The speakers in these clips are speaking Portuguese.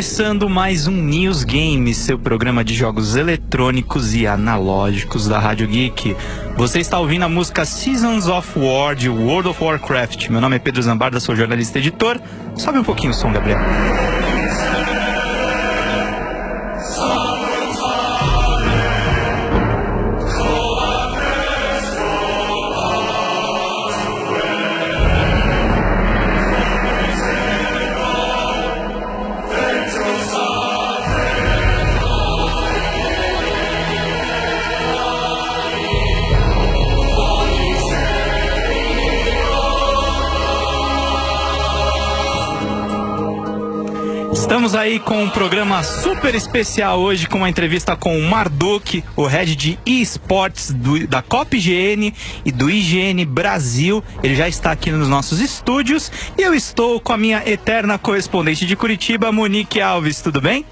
Começando mais um News Games, seu programa de jogos eletrônicos e analógicos da Rádio Geek. Você está ouvindo a música Seasons of War de World of Warcraft. Meu nome é Pedro Zambarda, sou jornalista e editor. Sobe um pouquinho o som, Gabriel. Aí com um programa super especial hoje com uma entrevista com o Marduk, o head de eSports do, da COPGN e do IGN Brasil. Ele já está aqui nos nossos estúdios e eu estou com a minha eterna correspondente de Curitiba, Monique Alves. Tudo bem?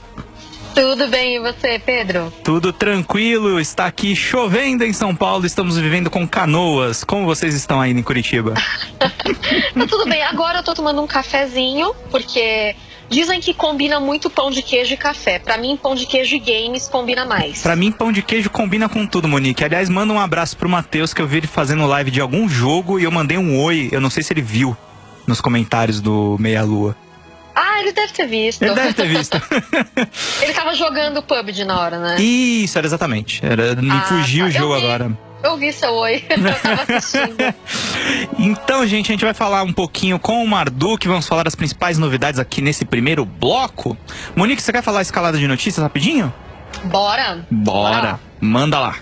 Tudo bem, e você, Pedro? Tudo tranquilo, está aqui chovendo em São Paulo, estamos vivendo com canoas. Como vocês estão aí em Curitiba? tá tudo bem, agora eu tô tomando um cafezinho, porque Dizem que combina muito pão de queijo e café. Para mim, pão de queijo e games combina mais. Para mim, pão de queijo combina com tudo, Monique. Aliás, manda um abraço pro Matheus, que eu vi ele fazendo live de algum jogo e eu mandei um oi. Eu não sei se ele viu nos comentários do Meia Lua. Ah, ele deve ter visto. Ele deve ter visto. ele tava jogando PUBG na hora, né? Isso, era exatamente. Era, me ah, fugiu tá. o jogo agora. Eu vi seu oi, eu tava assistindo. então, gente, a gente vai falar um pouquinho com o Marduk, vamos falar das principais novidades aqui nesse primeiro bloco. Monique, você quer falar a escalada de notícias rapidinho? Bora. Bora. Bora. Manda lá.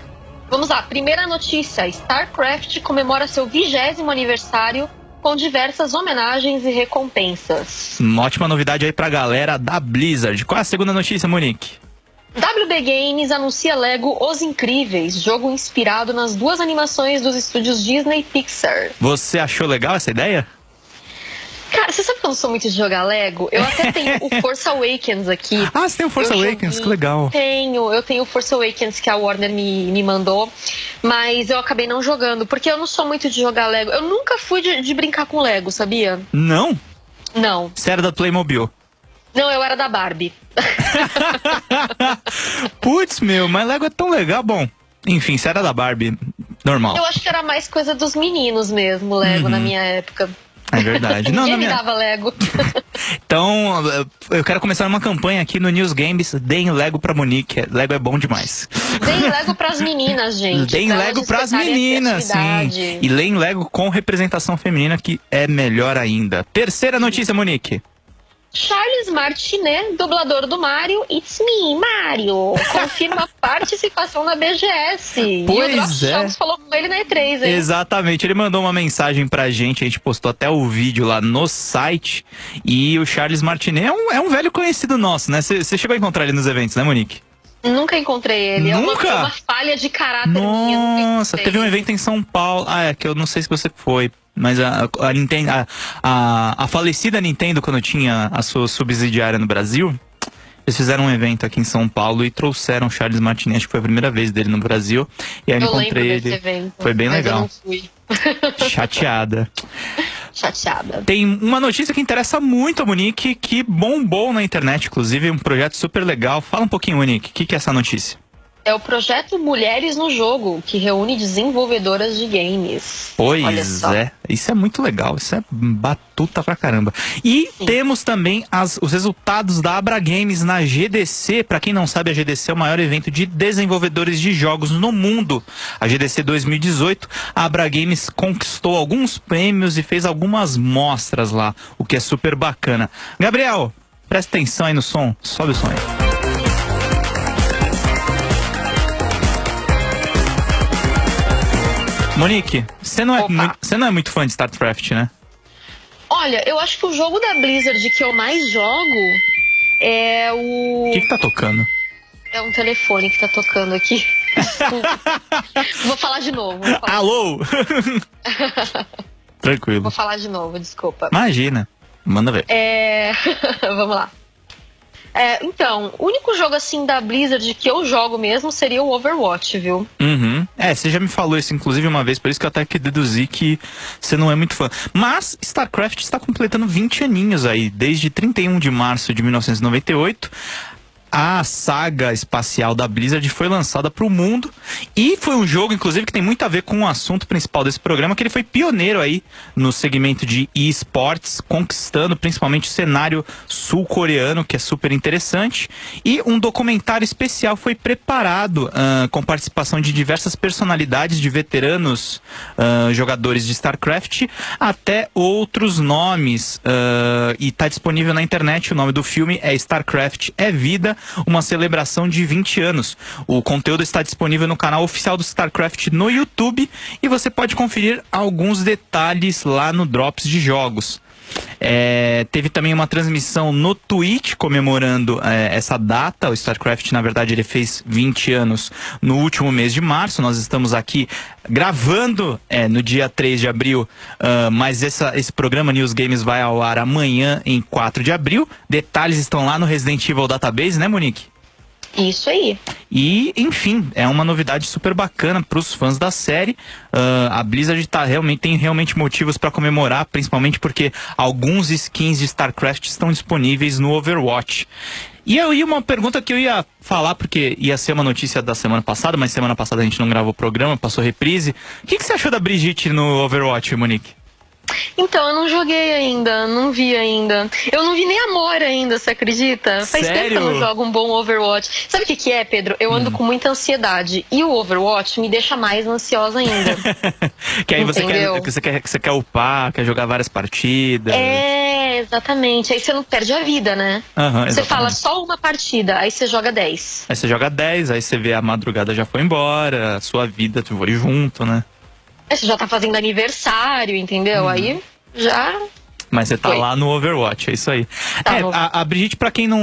Vamos lá, primeira notícia: StarCraft comemora seu vigésimo aniversário com diversas homenagens e recompensas. Uma ótima novidade aí pra galera da Blizzard. Qual é a segunda notícia, Monique? WB Games anuncia Lego Os Incríveis, jogo inspirado nas duas animações dos estúdios Disney e Pixar. Você achou legal essa ideia? Cara, você sabe que eu não sou muito de jogar Lego? Eu até tenho o Force Awakens aqui. Ah, você tem o Force eu Awakens? Joguei, que legal. Tenho, eu tenho o Force Awakens que a Warner me, me mandou, mas eu acabei não jogando, porque eu não sou muito de jogar Lego. Eu nunca fui de, de brincar com Lego, sabia? Não? Não. Você era da Playmobil? Não, eu era da Barbie. Putz, meu, mas Lego é tão legal. Bom, enfim, se era da Barbie, normal. Eu acho que era mais coisa dos meninos mesmo, Lego, uhum. na minha época. É verdade. Não, Ninguém me minha... dava Lego. então, eu quero começar uma campanha aqui no News Games. Deem Lego pra Monique. Lego é bom demais. Deem Lego pras meninas, gente. Deem Lego pras meninas, sim. E leem Lego com representação feminina, que é melhor ainda. Terceira notícia, Monique. Charles Martinet, dublador do Mario, It's Me, Mario, confirma participação na BGS. Pois e o é. falou com ele na E3, hein? Exatamente, ele mandou uma mensagem pra gente, a gente postou até o vídeo lá no site. E o Charles Martinet é um, é um velho conhecido nosso, né? Você chegou a encontrar ele nos eventos, né, Monique? Nunca encontrei ele. Nunca? É uma, uma falha de caráter Nossa, teve um evento em São Paulo. Ah, é que eu não sei se você foi. Mas a, a, Nintendo, a, a, a falecida Nintendo, quando tinha a sua subsidiária no Brasil, eles fizeram um evento aqui em São Paulo e trouxeram Charles Martinet, acho que foi a primeira vez dele no Brasil. E aí eu encontrei ele. Evento, foi bem legal. Eu não fui. Chateada. Chateada. Tem uma notícia que interessa muito a Monique, que bombou na internet, inclusive, um projeto super legal. Fala um pouquinho, Monique, o que, que é essa notícia? É o projeto Mulheres no Jogo, que reúne desenvolvedoras de games. Pois é, isso é muito legal, isso é batuta pra caramba. E Sim. temos também as, os resultados da Abra Games na GDC. Para quem não sabe, a GDC é o maior evento de desenvolvedores de jogos no mundo. A GDC 2018, a Abra Games conquistou alguns prêmios e fez algumas mostras lá, o que é super bacana. Gabriel, presta atenção aí no som, sobe o som aí. Monique, você não, é muito, você não é muito fã de StarCraft, né? Olha, eu acho que o jogo da Blizzard que eu mais jogo é o. O que, que tá tocando? É um telefone que tá tocando aqui. vou falar de novo. Falar Alô? Tranquilo. Vou falar de novo, desculpa. Imagina. Manda ver. É... Vamos lá. É, então, o único jogo assim da Blizzard que eu jogo mesmo seria o Overwatch, viu? Uhum. É, você já me falou isso, inclusive, uma vez, por isso que eu até que deduzi que você não é muito fã. Mas StarCraft está completando 20 aninhos aí, desde 31 de março de 1998 a saga espacial da Blizzard foi lançada para o mundo e foi um jogo, inclusive, que tem muito a ver com o assunto principal desse programa, que ele foi pioneiro aí no segmento de esportes, conquistando principalmente o cenário sul-coreano, que é super interessante. E um documentário especial foi preparado uh, com participação de diversas personalidades de veteranos uh, jogadores de StarCraft até outros nomes. Uh, e está disponível na internet. O nome do filme é StarCraft é Vida uma celebração de 20 anos. O conteúdo está disponível no canal oficial do StarCraft no YouTube e você pode conferir alguns detalhes lá no Drops de Jogos. É, teve também uma transmissão no Twitch comemorando é, essa data. O StarCraft, na verdade, ele fez 20 anos no último mês de março. Nós estamos aqui gravando é, no dia 3 de abril, uh, mas essa, esse programa News Games vai ao ar amanhã, em 4 de abril. Detalhes estão lá no Resident Evil Database, né, Monique? Isso aí. E, enfim, é uma novidade super bacana para os fãs da série. Uh, a Blizzard tá realmente, tem realmente motivos para comemorar, principalmente porque alguns skins de StarCraft estão disponíveis no Overwatch. E aí uma pergunta que eu ia falar, porque ia ser uma notícia da semana passada, mas semana passada a gente não gravou o programa, passou reprise. O que, que você achou da Brigitte no Overwatch, Monique? Então, eu não joguei ainda, não vi ainda. Eu não vi nem Amor ainda, você acredita? Faz Sério? tempo que eu não jogo um bom Overwatch. Sabe o que, que é, Pedro? Eu ando hum. com muita ansiedade. E o Overwatch me deixa mais ansiosa ainda. que aí você quer, você, quer, você quer upar, quer jogar várias partidas. É, exatamente. Aí você não perde a vida, né? Uhum, você fala só uma partida, aí você joga 10. Aí você joga 10, aí você vê a madrugada já foi embora, a sua vida, tu foi junto, né? Você já tá fazendo aniversário, entendeu? Uhum. Aí já mas você tá Foi. lá no Overwatch, é isso aí. Tá é, no... a, a Brigitte, pra quem não,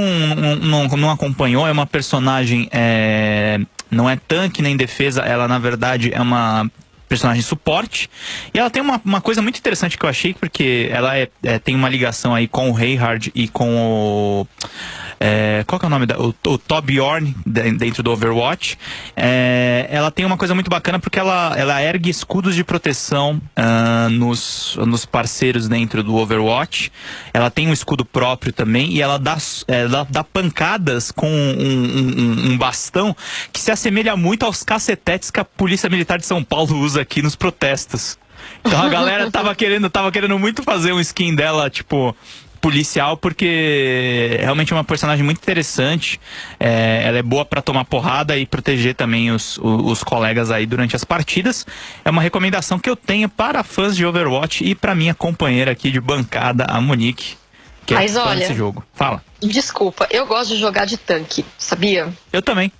não, não acompanhou, é uma personagem. É, não é tanque nem defesa, ela na verdade é uma personagem suporte. E ela tem uma, uma coisa muito interessante que eu achei, porque ela é, é tem uma ligação aí com o Reinhard e com o. É, qual que é o nome da. O, o Torbjorn dentro do Overwatch. É, ela tem uma coisa muito bacana porque ela, ela ergue escudos de proteção uh, nos, nos parceiros dentro do Overwatch. Ela tem um escudo próprio também e ela dá, é, dá, dá, pancadas com um, um, um bastão que se assemelha muito aos cacetetes que a Polícia Militar de São Paulo usa aqui nos protestos. Então a galera tava querendo, tava querendo muito fazer um skin dela, tipo, policial, porque realmente é uma personagem muito interessante. É, ela é boa para tomar porrada e proteger também os, os, os, colegas aí durante as partidas. É uma recomendação que eu tenho para fãs de Overwatch e para minha companheira aqui de bancada, a Monique. Que é Mas olha, desse jogo. Fala. Desculpa, eu gosto de jogar de tanque, sabia? Eu também.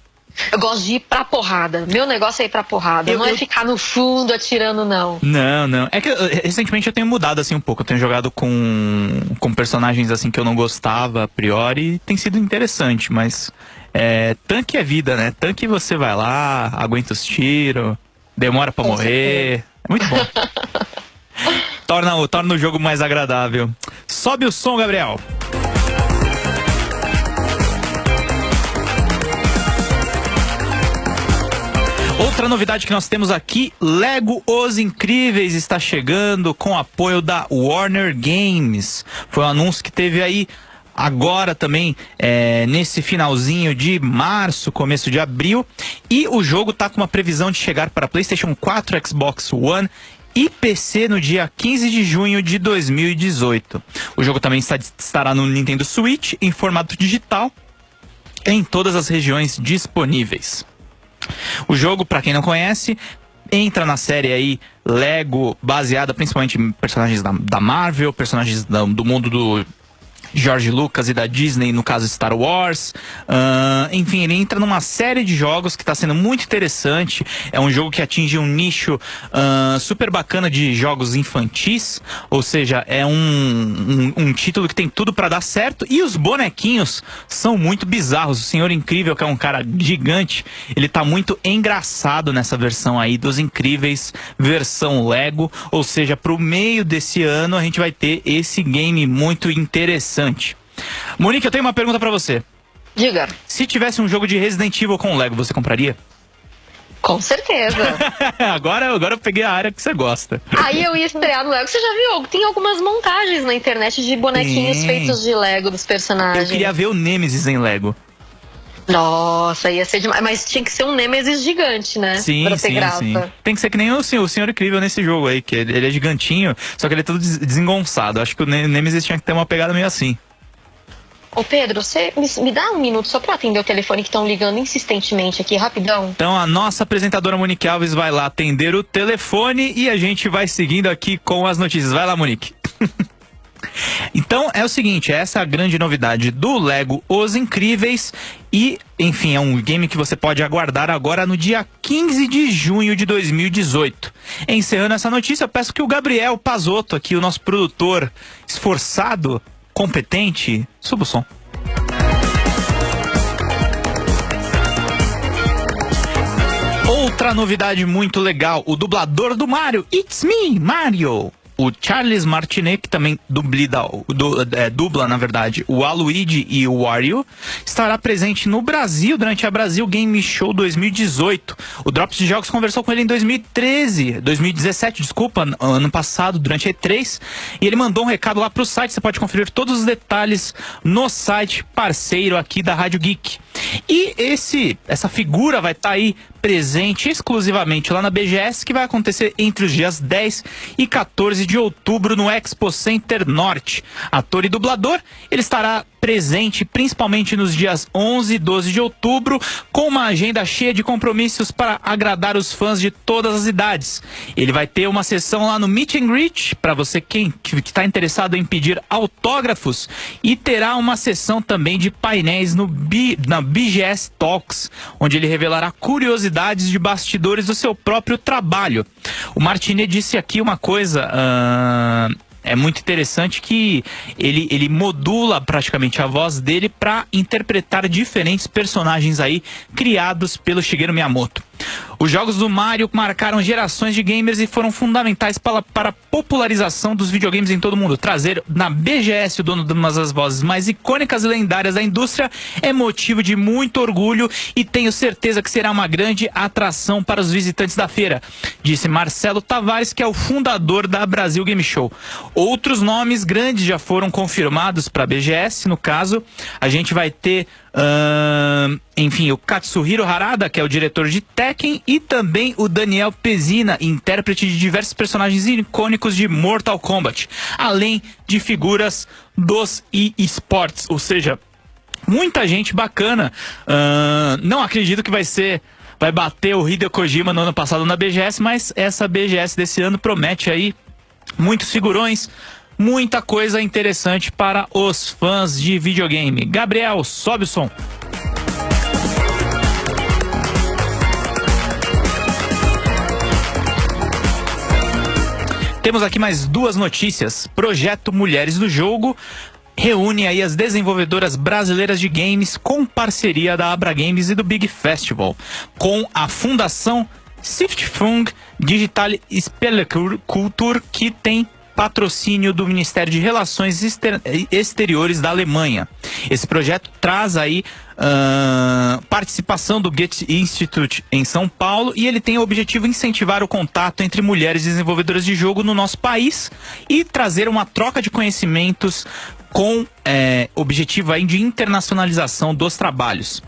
Eu gosto de ir pra porrada. Meu negócio é ir pra porrada. Eu, não é eu... é ficar no fundo atirando, não. Não, não. É que recentemente eu tenho mudado assim um pouco. Eu tenho jogado com, com personagens assim que eu não gostava a priori e tem sido interessante, mas é, tanque é vida, né? Tanque você vai lá, aguenta os tiros, demora para morrer. Certeza. É muito bom. torna, torna o jogo mais agradável. Sobe o som, Gabriel. Outra novidade que nós temos aqui, Lego Os Incríveis está chegando com apoio da Warner Games. Foi um anúncio que teve aí agora também é, nesse finalzinho de março, começo de abril. E o jogo está com uma previsão de chegar para PlayStation 4, Xbox One e PC no dia 15 de junho de 2018. O jogo também está, estará no Nintendo Switch em formato digital em todas as regiões disponíveis. O jogo, para quem não conhece, entra na série aí Lego, baseada principalmente em personagens da, da Marvel, personagens da, do mundo do George Lucas e da Disney, no caso Star Wars. Uh, enfim, ele entra numa série de jogos que está sendo muito interessante. É um jogo que atinge um nicho uh, super bacana de jogos infantis, ou seja, é um, um, um título que tem tudo para dar certo. E os bonequinhos são muito bizarros. O Senhor Incrível, que é um cara gigante, ele tá muito engraçado nessa versão aí dos Incríveis, versão Lego. Ou seja, pro meio desse ano a gente vai ter esse game muito interessante interessante. Monique, eu tenho uma pergunta para você. Diga. Se tivesse um jogo de Resident Evil com Lego, você compraria? Com certeza. agora, agora eu peguei a área que você gosta. Aí eu ia estrear no Lego. Você já viu? Tem algumas montagens na internet de bonequinhos Sim. feitos de Lego dos personagens. Eu queria ver o Nemesis em Lego. Nossa, ia ser demais. Mas tinha que ser um Nemesis gigante, né? Sim, pra sim, sim. Tem que ser que nem o senhor, o senhor incrível nesse jogo aí, que ele é gigantinho, só que ele é todo desengonçado. Acho que o Nemesis tinha que ter uma pegada meio assim. Ô Pedro, você me, me, dá um minuto só para atender o telefone que estão ligando insistentemente aqui, rapidão. Então a nossa apresentadora Monique Alves vai lá atender o telefone e a gente vai seguindo aqui com as notícias. Vai lá, Monique. Então é o seguinte, essa é a grande novidade do Lego Os Incríveis e, enfim, é um game que você pode aguardar agora no dia 15 de junho de 2018. Encerrando essa notícia, eu peço que o Gabriel Pazotto, aqui o nosso produtor esforçado, competente, suba o som. Outra novidade muito legal, o dublador do Mario, It's Me, Mario o Charles Martinet, que também dublida, du, é, dubla, na verdade, o Aluigi e o Wario, estará presente no Brasil durante a Brasil Game Show 2018. O Drops de Jogos conversou com ele em 2013, 2017, desculpa, ano passado, durante a E3, e ele mandou um recado lá pro site, você pode conferir todos os detalhes no site parceiro aqui da Rádio Geek. E esse, essa figura vai estar tá aí presente exclusivamente lá na BGS, que vai acontecer entre os dias 10 e 14 de outubro no Expo Center Norte. Ator e dublador, ele estará presente principalmente nos dias 11 e 12 de outubro, com uma agenda cheia de compromissos para agradar os fãs de todas as idades. Ele vai ter uma sessão lá no Meet and Greet, para você quem que está interessado em pedir autógrafos, e terá uma sessão também de painéis no B, na BGS Talks, onde ele revelará curiosidades de bastidores do seu próprio trabalho. O Martinet disse aqui uma coisa. Uh é muito interessante que ele, ele modula praticamente a voz dele para interpretar diferentes personagens aí criados pelo Shigeru Miyamoto. Os jogos do Mario marcaram gerações de gamers e foram fundamentais para, para a popularização dos videogames em todo o mundo. Trazer na BGS o dono de uma das vozes mais icônicas e lendárias da indústria é motivo de muito orgulho e tenho certeza que será uma grande atração para os visitantes da feira, disse Marcelo Tavares, que é o fundador da Brasil Game Show. Outros nomes grandes já foram confirmados para a BGS, no caso, a gente vai ter Uh, enfim, o Katsuhiro Harada, que é o diretor de Tekken, e também o Daniel Pezina, intérprete de diversos personagens icônicos de Mortal Kombat, além de figuras dos eSports, ou seja, muita gente bacana. Uh, não acredito que vai ser vai bater o Hideo Kojima no ano passado na BGS, mas essa BGS desse ano promete aí muitos figurões, muita coisa interessante para os fãs de videogame. Gabriel, sobe o som. Temos aqui mais duas notícias. Projeto Mulheres do Jogo reúne aí as desenvolvedoras brasileiras de games com parceria da Abra Games e do Big Festival, com a Fundação Siftfung Digital Spelekultur, que tem patrocínio do Ministério de Relações Exteriores da Alemanha. Esse projeto traz aí uh, participação do Goethe Institute em São Paulo e ele tem o objetivo de incentivar o contato entre mulheres desenvolvedoras de jogo no nosso país e trazer uma troca de conhecimentos com é, objetivo aí de internacionalização dos trabalhos.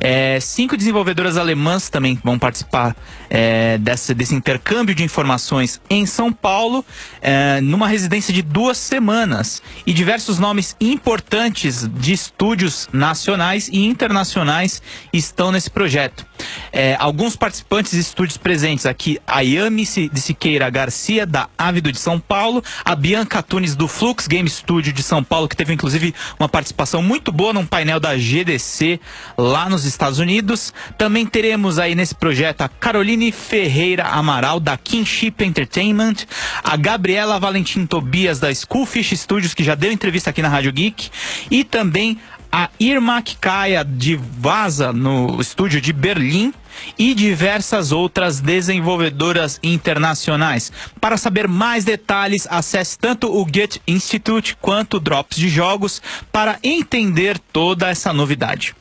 É, cinco desenvolvedoras alemãs também vão participar é, desse, desse intercâmbio de informações em São Paulo, é, numa residência de duas semanas. E diversos nomes importantes de estúdios nacionais e internacionais estão nesse projeto. É, alguns participantes e estúdios presentes aqui, a Yami de Siqueira Garcia, da Ávido de São Paulo, a Bianca Tunes do Flux Game Studio de São Paulo, que teve inclusive uma participação muito boa num painel da GDC lá nos Estados Unidos. Também teremos aí nesse projeto a Caroline Ferreira Amaral, da Kinship Entertainment, a Gabriela Valentim Tobias, da Schoolfish Studios, que já deu entrevista aqui na Rádio Geek, e também a Irma Kaya de Vaza, no estúdio de Berlim, e diversas outras desenvolvedoras internacionais. Para saber mais detalhes, acesse tanto o Get Institute quanto o Drops de Jogos para entender toda essa novidade.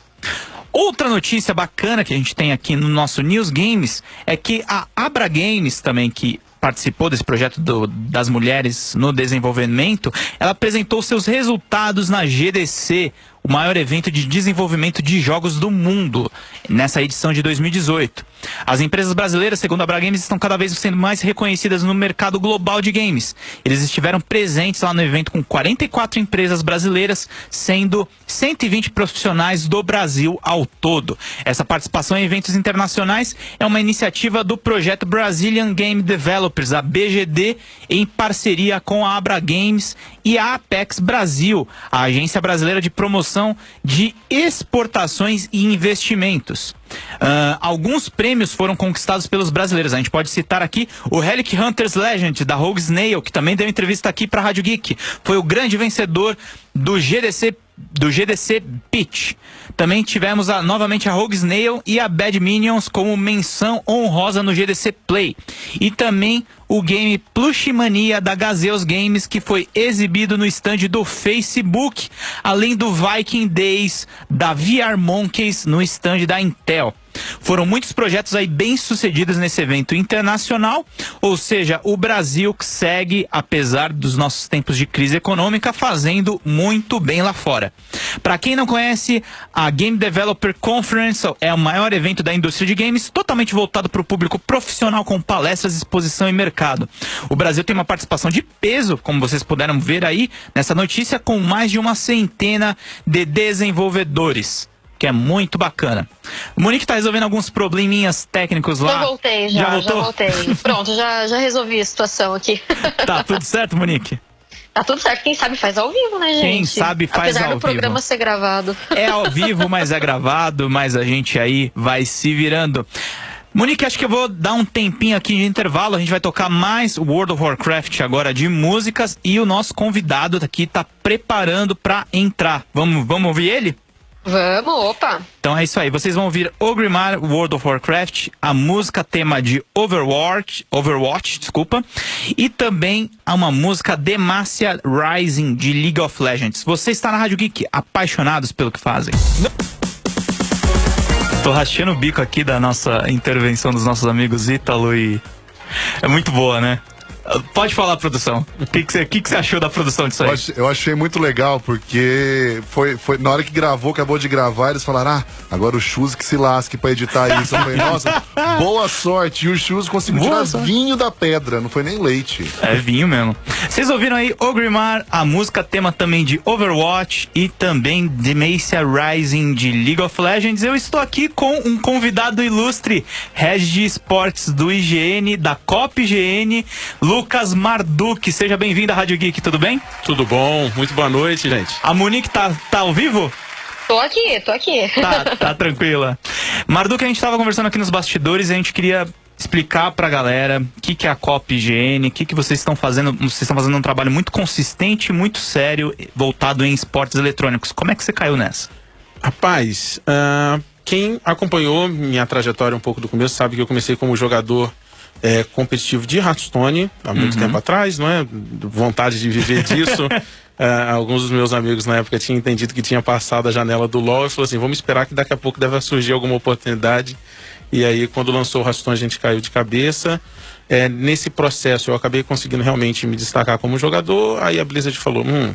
Outra notícia bacana que a gente tem aqui no nosso News Games é que a Abra Games também, que participou desse projeto do, das mulheres no desenvolvimento, ela apresentou seus resultados na GDC, o maior evento de desenvolvimento de jogos do mundo, nessa edição de 2018. As empresas brasileiras, segundo a Bra Games, estão cada vez sendo mais reconhecidas no mercado global de games. Eles estiveram presentes lá no evento com 44 empresas brasileiras, sendo 120 profissionais do Brasil ao todo. Essa participação em eventos internacionais é uma iniciativa do projeto Brazilian Game Developers, a BGD, em parceria com a Abra Games e a Apex Brasil, a agência brasileira de promoção de exportações e investimentos. Uh, alguns prêmios foram conquistados pelos brasileiros. A gente pode citar aqui o Relic Hunters Legend da Rogue Snail, que também deu entrevista aqui para a Rádio Geek. Foi o grande vencedor do GDC do GDC Pitch. Também tivemos a, novamente a Rogue Snail e a Bad Minions como menção honrosa no GDC Play. E também o game Plushmania da Gazeus Games, que foi exibido no stand do Facebook, além do Viking Days da VR Monkeys no stand da Intel. Foram muitos projetos aí bem sucedidos nesse evento internacional, ou seja, o Brasil segue, apesar dos nossos tempos de crise econômica, fazendo muito bem lá fora. Para quem não conhece, a Game Developer Conference é o maior evento da indústria de games, totalmente voltado para o público profissional com palestras, exposição e mercado. O Brasil tem uma participação de peso, como vocês puderam ver aí nessa notícia, com mais de uma centena de desenvolvedores que é muito bacana. O Monique tá resolvendo alguns probleminhas técnicos lá. Já voltei, já, já, já voltei. Pronto, já, já resolvi a situação aqui. Tá tudo certo, Monique? Tá tudo certo. Quem sabe faz ao vivo, né, gente? Quem sabe faz Apesar ao do programa vivo. ser gravado. É ao vivo, mas é gravado, mas a gente aí vai se virando. Monique, acho que eu vou dar um tempinho aqui de intervalo. A gente vai tocar mais World of Warcraft agora de músicas e o nosso convidado aqui tá preparando para entrar. Vamos, vamos ouvir ele? Vamos, opa! Então é isso aí, vocês vão ouvir Ogrimmar World of Warcraft, a música tema de Overwatch, Overwatch, desculpa, e também uma música Demacia Rising de League of Legends. Você está na Rádio Geek, apaixonados pelo que fazem. Tô rachando o bico aqui da nossa intervenção dos nossos amigos Ítalo e... É muito boa, né? Pode falar, produção. O que, que, você, que, que você achou da produção disso aí? Eu, ach, eu, achei muito legal, porque foi, foi na hora que gravou, acabou de gravar, eles falaram: ah, agora o Chus que se lasque pra editar isso. Eu falei, nossa, boa sorte. E o Chus conseguiu boa tirar sorte. vinho da pedra, não foi nem leite. É vinho mesmo. Vocês ouviram aí Ogrimmar, a música tema também de Overwatch e também Demacia Rising de League of Legends. Eu estou aqui com um convidado ilustre, Regi de Esportes do IGN, da COP IGN, Lucas Marduk. Seja bem-vindo à Rádio Geek, tudo bem? Tudo bom, muito boa noite, gente. A Monique tá, tá ao vivo? Tô aqui, tô aqui. Tá, tá tranquila. Marduk, a gente tava conversando aqui nos bastidores e a gente queria explicar pra galera o que, que é a COP IGN, o que, que vocês estão fazendo. Vocês estão fazendo um trabalho muito consistente, muito sério, voltado em esportes eletrônicos. Como é que você caiu nessa? Rapaz, uh, quem acompanhou minha trajetória um pouco do começo sabe que eu comecei como jogador é, competitivo de Hearthstone há muito uhum. tempo atrás, não é? Vontade de viver disso. Uh, alguns dos meus amigos na época tinham entendido que tinha passado a janela do LoL e falou assim: vamos esperar que daqui a pouco deve surgir alguma oportunidade. E aí, quando lançou o Hearthstone, a gente caiu de cabeça. É, nesse processo, eu acabei conseguindo realmente me destacar como jogador. Aí a Blizzard falou: hum,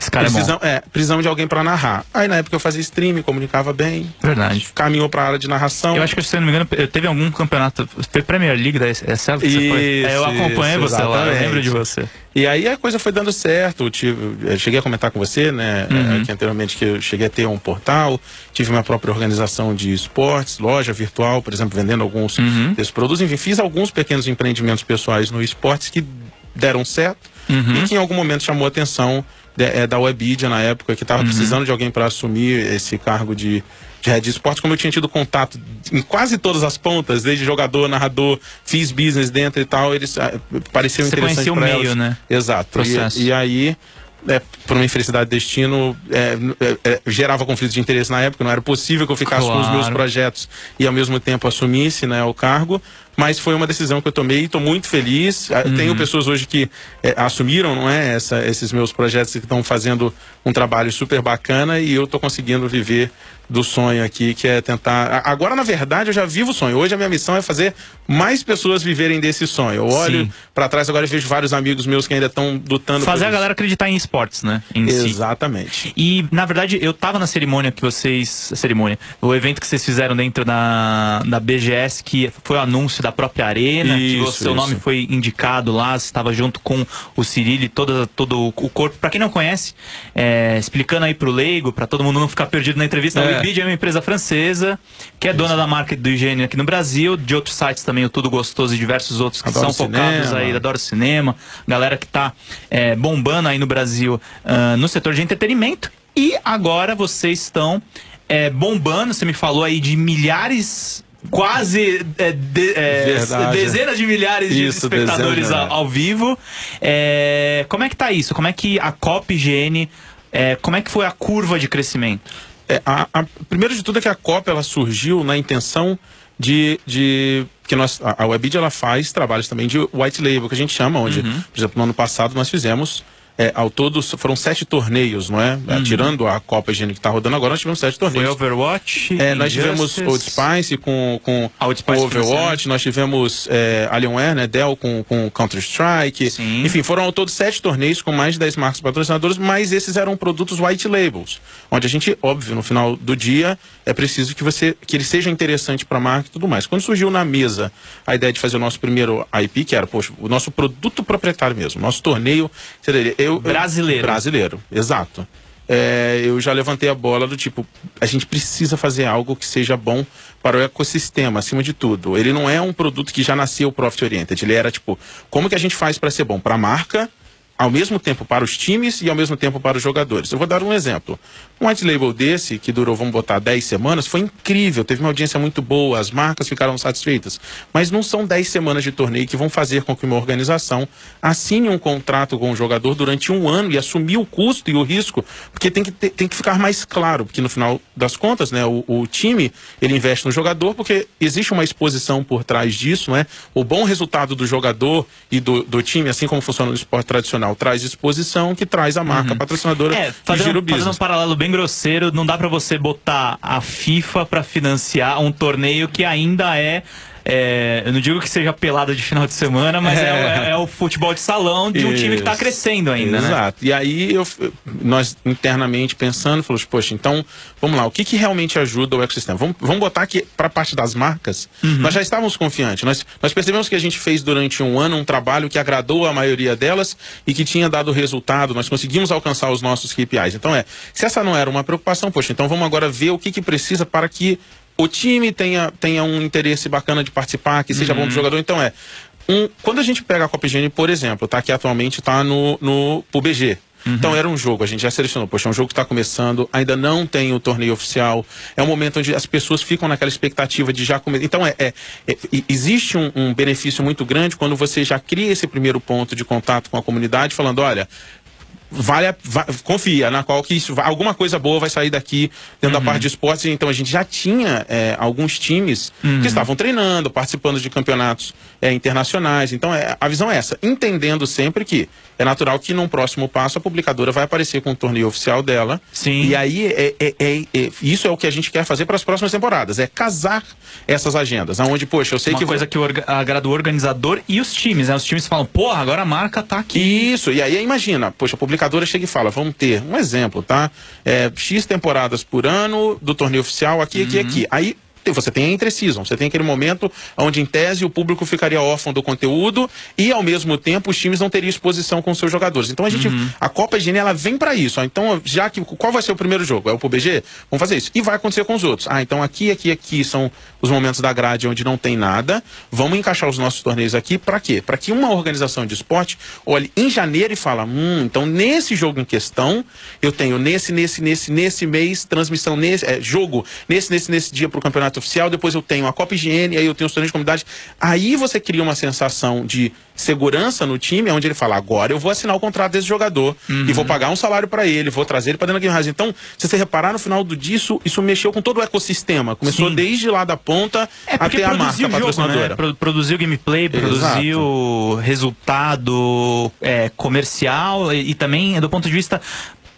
esse cara precisam, é, é precisam de alguém para narrar. Aí na época eu fazia stream, comunicava bem. Verdade. Caminhou para a área de narração. Eu acho que, se não me engano, teve algum campeonato. Foi Premier League da é certo? Isso, é, eu acompanhei isso, você exatamente. lá, eu lembro de você. E aí a coisa foi dando certo. Eu, tive, eu cheguei a comentar com você, né, uhum. aqui anteriormente, que eu cheguei a ter um portal, tive minha própria organização de esportes, loja virtual, por exemplo, vendendo alguns uhum. desses produtos. Enfim, fiz alguns pequenos empreendimentos pessoais no esportes que deram certo uhum. e que em algum momento chamou a atenção de, é, da Webidia na época, que estava uhum. precisando de alguém para assumir esse cargo de, de head esporte, como eu tinha tido contato em quase todas as pontas, desde jogador, narrador, fiz business dentro e tal, eles ah, pareciam Você interessantes para eles. né? Exato. E, e, aí, é, por uma infelicidade de destino, é, é, é, gerava conflito de interesse na época, não era possível que eu ficasse claro. com os meus projetos e ao mesmo tempo assumisse né, o cargo, mas foi uma decisão que eu tomei e estou muito feliz. Ah, uhum. Tenho pessoas hoje que é, assumiram, não é, essa, esses meus projetos que estão fazendo um trabalho super bacana e eu estou conseguindo viver do sonho aqui, que é tentar. Agora, na verdade, eu já vivo o sonho. Hoje a minha missão é fazer mais pessoas viverem desse sonho. Eu olho para trás agora e vejo vários amigos meus que ainda estão lutando. Fazer a galera acreditar em esportes, né? Em Exatamente. Si. E, na verdade, eu tava na cerimônia que vocês. Cerimônia. O evento que vocês fizeram dentro da, da BGS, que foi o anúncio da própria Arena, isso, que o seu nome foi indicado lá, você estava junto com o Cirilo e todo, todo o corpo. Para quem não conhece, é, explicando aí pro leigo, para todo mundo não ficar perdido na entrevista, é. Bid é uma empresa francesa que é dona da marca do higiene aqui no Brasil, de outros sites também, o Tudo Gostoso e diversos outros que Adoro são focados cinema. aí, Adoro Cinema, galera que está é, bombando aí no Brasil uh, no setor de entretenimento. E agora vocês estão é, bombando, você me falou aí de milhares quase é, de, é, dezenas de milhares isso, de espectadores ao, ao, vivo. É, como é que tá isso? Como é que a COP é, como é que foi a curva de crescimento? É, a, a, primeiro de tudo é que a COP ela surgiu na intenção de, de que nós, a, a Webid ela faz trabalhos também de white label, que a gente chama, onde, uhum. por exemplo, no ano passado nós fizemos é, ao todo foram sete torneios, não é? Uhum. Tirando a Copa Higiene que está rodando agora, nós tivemos sete torneios. Foi Overwatch? É, nós tivemos Old Spice com, com, com Overwatch, nós tivemos é, Alienware, né? Dell com, com Counter-Strike. Enfim, foram ao todo sete torneios com mais de dez marcas patrocinadoras, mas esses eram produtos white labels. Onde a gente, óbvio, no final do dia, é preciso que você que ele seja interessante para a marca e tudo mais. Quando surgiu na mesa a ideia de fazer o nosso primeiro IP, que era, poxa, o nosso produto proprietário mesmo, nosso torneio, eu eu, brasileiro. brasileiro, exato. É, eu já levantei a bola do tipo, a gente precisa fazer algo que seja bom para o ecossistema, acima de tudo. Ele não é um produto que já nasceu profit oriented, ele era tipo, como que a gente faz para ser bom para a marca, ao mesmo tempo para os times e ao mesmo tempo para os jogadores. Eu vou dar um exemplo. Um white label desse, que durou, vamos botar, 10 semanas, foi incrível, teve uma audiência muito boa, as marcas ficaram satisfeitas. Mas não são 10 semanas de torneio que vão fazer com que uma organização assine um contrato com o jogador durante um ano e assumir o custo e o risco, porque tem que, ter, tem que ficar mais claro, porque no final das contas, né, o, o time, ele investe no jogador porque existe uma exposição por trás disso, né? O bom resultado do jogador e do, do time, assim como funciona no esporte tradicional, traz exposição que traz a marca uhum. patrocinadora é, fazendo, gira o business. Fazendo um paralelo bem grosseiro, não dá para você botar a FIFA para financiar um torneio que ainda é é, eu não digo que seja pelada de final de semana, mas é, é, é o futebol de salão de um time que está crescendo ainda, né? Exato. Né? E aí eu, nós internamente pensando, falamos, poxa, então vamos lá, o que, que realmente ajuda o ecossistema? Vamos, vamos botar aqui para a parte das marcas. Uhum. Nós já estávamos confiantes. Nós, nós percebemos que a gente fez durante um ano um trabalho que agradou a maioria delas e que tinha dado resultado. Nós conseguimos alcançar os nossos KPIs. Então é, se essa não era uma preocupação, poxa, então vamos agora ver o que, que precisa para que o time tenha, tenha um interesse bacana de participar, que seja uhum. bom do jogador. Então é. Um, quando a gente pega a Copa Higiene, por exemplo, tá? Que atualmente está no, no PUBG. Uhum. Então era um jogo, a gente já selecionou, poxa, é um jogo que está começando, ainda não tem o torneio oficial, é um momento onde as pessoas ficam naquela expectativa de já começar. Então é, é, é existe um, um, benefício muito grande quando você já cria esse primeiro ponto de contato com a comunidade, falando, olha, vale, vai, confia na qual que isso, alguma coisa boa vai sair daqui dentro uhum. da parte de esportes. Então a gente já tinha é, alguns times uhum. que estavam treinando, participando de campeonatos é, internacionais. Então é, a visão é essa, entendendo sempre que é natural que num próximo passo a publicadora vai aparecer com o torneio oficial dela. Sim. E aí é, é, é, é isso é o que a gente quer fazer para as próximas temporadas, é casar essas agendas. Aonde, poxa, eu sei Uma que. Uma coisa que agrada o organizador e os times, né? Os times falam, porra, agora a marca tá aqui. Isso, e aí imagina, poxa, a publicadora chega e fala, vamos ter um exemplo, tá? É, X temporadas por ano do torneio oficial, aqui, aqui, uhum. aqui. Aí você tem a entre-season, você tem aquele momento onde, em tese, o público ficaria órfão do conteúdo e, ao mesmo tempo, os times não teriam exposição com seus jogadores. Então, a gente, uhum. a Copa Higiene, ela vem para isso. Ó. Então, já que, qual vai ser o primeiro jogo? É o PUBG? Vamos fazer isso. E vai acontecer com os outros. Ah, então aqui, aqui, aqui são os momentos da grade onde não tem nada. Vamos encaixar os nossos torneios aqui para quê? Para que uma organização de esporte olhe em janeiro e fala, hum, então nesse jogo em questão, eu tenho nesse, nesse, nesse, nesse mês, transmissão nesse, é, jogo, nesse, nesse, nesse dia para o campeonato oficial, depois eu tenho a Copa Higiene, aí eu tenho os torneios de comunidade. Aí você cria uma sensação de segurança no time, onde ele fala, agora eu vou assinar o contrato desse jogador uhum. e vou pagar um salário para ele, vou trazer ele para dentro da Game House. Então, se você reparar no final do disso, isso mexeu com todo o ecossistema. Começou Sim. desde lá da ponta é até a marca jogo, patrocinadora. Né? Produziu gameplay, produziu Exato. resultado é, comercial e, e também do ponto de vista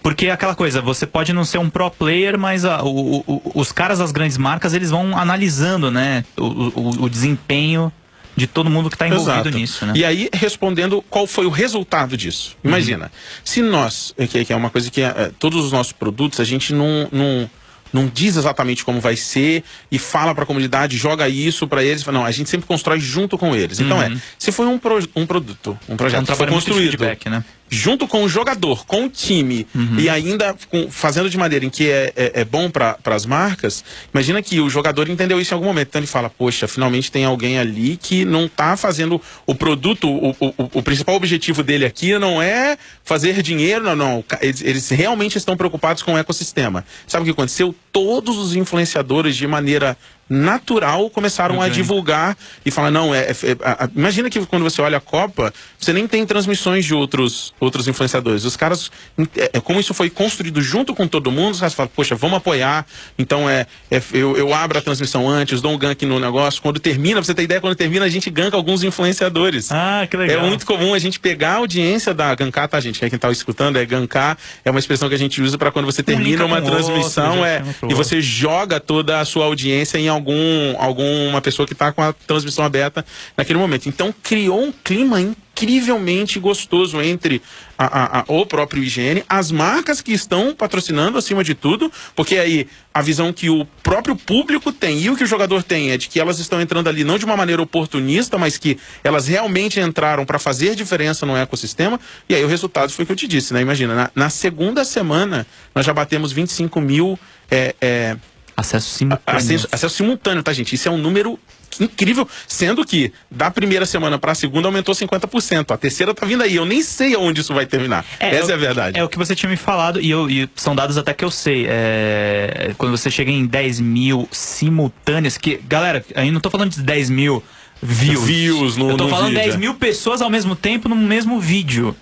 porque é aquela coisa, você pode não ser um pro player, mas a, o, o, os caras das grandes marcas, eles vão analisando, né, o, o desempenho de todo mundo que está envolvido Exato. nisso, né? E aí, respondendo qual foi o resultado disso. Imagina, uhum. se nós, que, que, é uma coisa que é, todos os nossos produtos, a gente não, não não diz exatamente como vai ser e fala para a comunidade, joga isso para eles. Não, a gente sempre constrói junto com eles. Então é, uhum. é, se foi um, pro, um produto, um projeto é um que foi construído, feedback, né? Junto com o jogador, com o time, uhum. e ainda com, fazendo de maneira em que é, é, é bom para as marcas, imagina que o jogador entendeu isso em algum momento. Então ele fala, poxa, finalmente tem alguém ali que não está fazendo o produto, o, o, o, principal objetivo dele aqui não é fazer dinheiro, não, não. Eles, eles realmente estão preocupados com o ecossistema. Sabe o que aconteceu? Todos os influenciadores, de maneira natural começaram a divulgar e falar não é, é, é a, imagina que quando você olha a Copa você nem tem transmissões de outros outros influenciadores. Os caras é, é, como isso foi construído junto com todo mundo os caras falam poxa vamos apoiar então é, é eu, eu abro a transmissão antes dou um gank no negócio quando termina pra você ter ideia quando termina a gente ganka alguns influenciadores. Ah que legal. É muito comum a gente pegar a audiência da gankar tá gente? Quem tá escutando é gankar é uma expressão que a gente usa para quando você termina uma transmissão outro, é e você joga toda a sua audiência em algum algum, alguma pessoa que está com a transmissão aberta naquele momento. Então criou um clima incrivelmente gostoso entre a, a, a, o próprio higiene, as marcas que estão patrocinando acima de tudo, porque aí a visão que o próprio público tem e o que o jogador tem é de que elas estão entrando ali não de uma maneira oportunista, mas que elas realmente entraram para fazer diferença no ecossistema. E aí o resultado foi o que eu te disse, né? Imagina, na, na segunda semana nós já batemos 25 mil. É, é, Acesso simultâneo. Acesso, acesso simultâneo, tá, gente? Isso é um número incrível, sendo que da primeira semana para a segunda aumentou 50%. A terceira tá vindo aí. Eu nem sei aonde isso vai terminar. É, Essa é, é a verdade. É o que você tinha me falado, e, eu, e são dados até que eu sei. É, quando você chega em 10 mil simultâneas, que, galera, aí não tô falando de 10 mil views. Views no, Eu tô falando vídeo, 10 mil pessoas ao mesmo tempo no mesmo vídeo.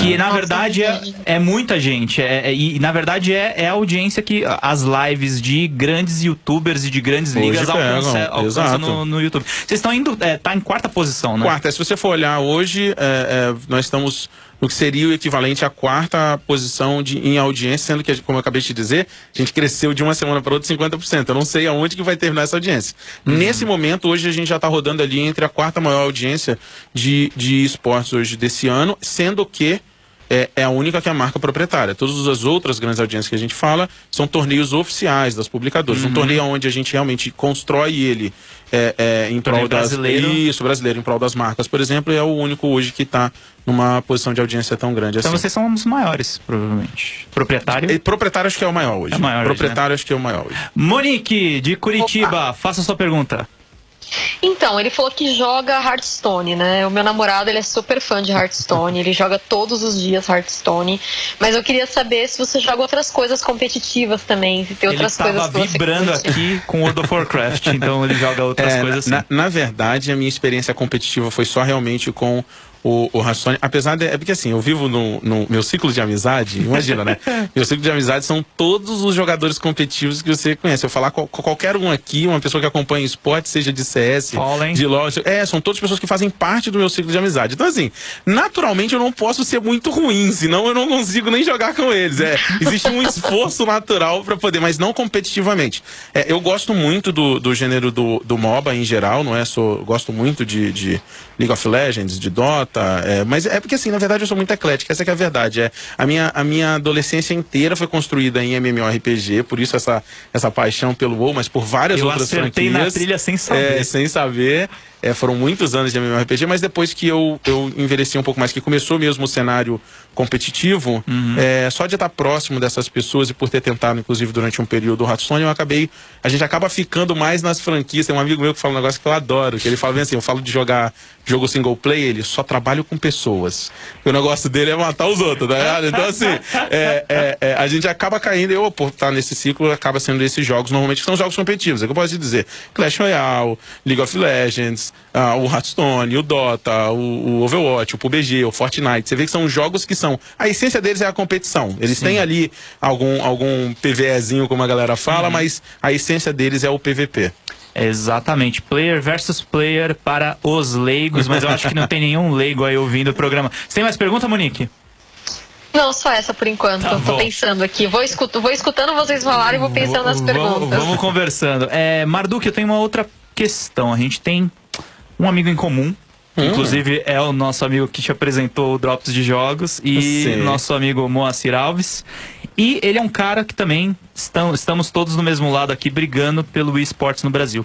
Que é. na verdade é, é muita gente. É, é, e na verdade é, é a audiência que as lives de grandes youtubers e de grandes Hoje ligas alcançam, alcança no, no, YouTube. Vocês estão indo. É, tá em quarta posição, né? Quarta. Se você for olhar hoje, é, nós estamos no que seria o equivalente à quarta posição de, em audiência, sendo que, como eu acabei de dizer, a gente cresceu de uma semana para outra 50%. Eu não sei aonde que vai terminar essa audiência. Uhum. Nesse momento, hoje a gente já está rodando ali entre a quarta maior audiência de, de esportes hoje desse ano, sendo que é, é, a única que é a marca proprietária. Todas as outras grandes audiências que a gente fala são torneios oficiais das publicadoras. Uhum. Um torneio onde a gente realmente constrói ele é, é, em prol das brasileiro. isso brasileiro em prol das marcas, por exemplo, é o único hoje que está numa posição de audiência tão grande então assim. Então vocês são um dos maiores, provavelmente. Proprietário? E, proprietário acho que é o maior hoje. É maior proprietário hoje, né? acho que é o maior hoje. Monique de Curitiba, Opa. faça a sua pergunta. Então, ele falou que joga Hearthstone, né? O meu namorado, ele é super fã de Hearthstone, ele joga todos os dias Hearthstone. Mas eu queria saber se você joga outras coisas competitivas também, se tem outras ele coisas que você vibrando aqui com World of Warcraft, então ele joga outras é, coisas assim. Na, na verdade, a minha experiência competitiva foi só realmente com o, o apesar de. É porque assim, eu vivo no, no meu ciclo de amizade, imagina, né? meu ciclo de amizade são todos os jogadores competitivos que você conhece. Eu falar com qualquer um aqui, uma pessoa que acompanha esporte, seja de CS, Fallen. de LOL. É, são todas pessoas que fazem parte do meu ciclo de amizade. Então, assim, naturalmente eu não posso ser muito ruim, senão eu não consigo nem jogar com eles. É, existe um esforço natural para poder, mas não competitivamente. É, eu gosto muito do, do gênero do, do MOBA em geral, não é? Sou, gosto muito de, de League of Legends, de Dota. É, mas é porque assim, na verdade eu sou muito eclética, essa é a verdade. É, a, minha, a minha adolescência inteira foi construída em MMORPG, por isso essa, essa paixão pelo WoW, mas por várias eu outras franquias. na trilha sem saber. É, sem saber. É, foram muitos anos de MMORPG, mas depois que eu, eu envelheci um pouco mais, que começou mesmo o cenário competitivo, uhum. é, só de estar próximo dessas pessoas e por ter tentado, inclusive, durante um período o Hearthstone, eu acabei. A gente acaba ficando mais nas franquias. Tem um amigo meu que fala um negócio que eu adoro, que ele fala bem assim: eu falo de jogar jogo single player, ele só trabalha trabalho com pessoas. O negócio dele é matar os outros, tá Então, assim, é, é, é, a gente acaba caindo, eu, por estar nesse ciclo, acaba sendo esses jogos, normalmente são jogos competitivos. É que eu posso dizer: Clash Royale, League of Legends, uh, o Hearthstone, o Dota, o, o, Overwatch, o PUBG, o Fortnite. Você vê que são jogos que são. A essência deles é a competição. Eles Sim. têm ali algum, algum PVEzinho, como a galera fala, uhum. mas a essência deles é o PVP. Exatamente, player versus player para os leigos, mas eu acho que não tem nenhum leigo aí ouvindo o programa. Você tem mais pergunta, Monique? Não, só essa por enquanto. Tá Tô pensando aqui. Vou, escuto, vou escutando vocês falarem e vou pensando nas perguntas. Vamos conversando. É, Marduk, eu tenho uma outra questão. A gente tem um amigo em comum. Hum. Inclusive é o nosso amigo que te apresentou o Drops de Jogos e nosso amigo Moacir Alves. E ele é um cara que também estão, estamos todos no mesmo lado aqui brigando pelo esportes no Brasil.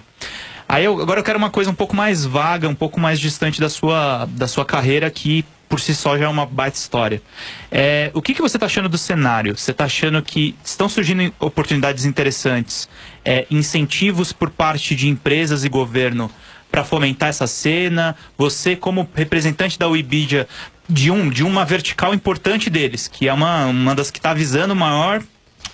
Aí eu, agora eu quero uma coisa um pouco mais vaga, um pouco mais distante da sua, da sua carreira que por si só já é uma baita história. É, o que, que você está achando do cenário? Você está achando que estão surgindo oportunidades interessantes, é, incentivos por parte de empresas e governo para fomentar essa cena? Você, como representante da Wikipedia, de, um, de uma vertical importante deles, que é uma, uma das que está visando maior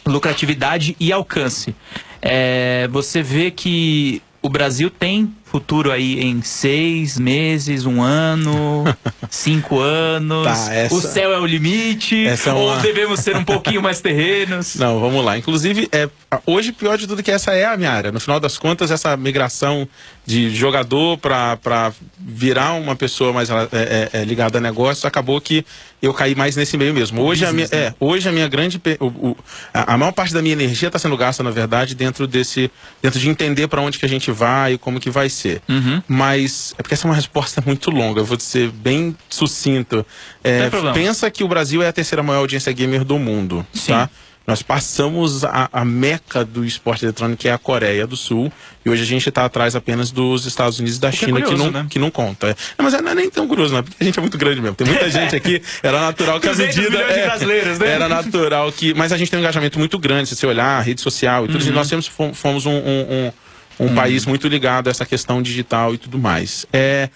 lucratividade e alcance. É, você vê que o Brasil tem futuro aí em seis meses, um ano, cinco anos. Tá, essa... O céu é o limite? Essa é uma... Ou devemos ser um pouquinho mais terrenos? Não, vamos lá. Inclusive, é, hoje, pior de tudo que essa é a minha área. No final das contas, essa migração de jogador para virar uma pessoa mais é, é, é, ligada a negócio, acabou que eu caí mais nesse meio mesmo. Hoje, a, minha, né? é, hoje a minha grande. O, o, a, a, maior parte da minha energia está sendo gasta, na verdade, dentro desse. dentro de entender para onde que a gente vai e como que vai ser. Uhum. Mas. É porque essa é uma resposta muito longa, eu vou ser bem sucinto. É, pensa que o Brasil é a terceira maior audiência gamer do mundo. Sim. Tá? Nós passamos a, a, meca do esporte eletrônico, que é a Coreia do Sul, e hoje a gente está atrás apenas dos Estados Unidos e da China, é curioso, que, não, né? que não conta. Não, mas não é nem tão curioso, não, porque a gente é muito grande mesmo. Tem muita gente aqui, era natural que a medida. É, né? Era natural que. Mas a gente tem um engajamento muito grande, se você olhar, rede social e tudo. Uhum. E nós temos, fomos um, um, um, um uhum. país muito ligado a essa questão digital e tudo mais. É,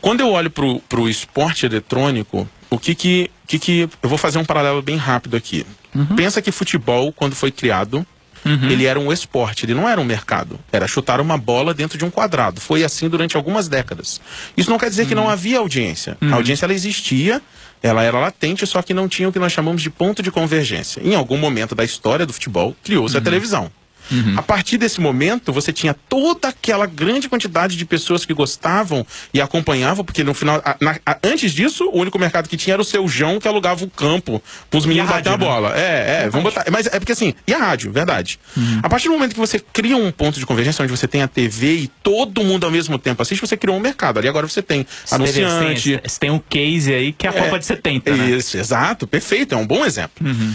quando eu olho para o esporte eletrônico, o que que, que que. Eu vou fazer um paralelo bem rápido aqui. Uhum. Pensa que futebol, quando foi criado, Uhum. Ele era um esporte, ele não era um mercado. Era chutar uma bola dentro de um quadrado. Foi assim durante algumas décadas. Isso não quer dizer uhum. que não uhum. havia audiência. Uhum. A audiência ela existia, ela era latente, só que não tinha o que nós chamamos de ponto de convergência. Em algum momento da história do futebol, criou-se a uhum. televisão. Uhum. A partir desse momento, você tinha toda aquela grande quantidade de pessoas que gostavam e acompanhavam, porque no final, a, na, a, antes disso, o único mercado que tinha era o seu João, que alugava o campo para os meninos bater a né? bola. É, é, vamos botar. Mas é porque assim, e a rádio, verdade. Uhum. A partir do momento que você cria um ponto de convergência, onde você tem a TV e todo mundo ao mesmo tempo assiste, você criou um mercado. Ali agora você tem anunciante. Você tem um case aí que é a é, Copa de 70. Né? Isso, exato, perfeito, é um bom exemplo. Uhum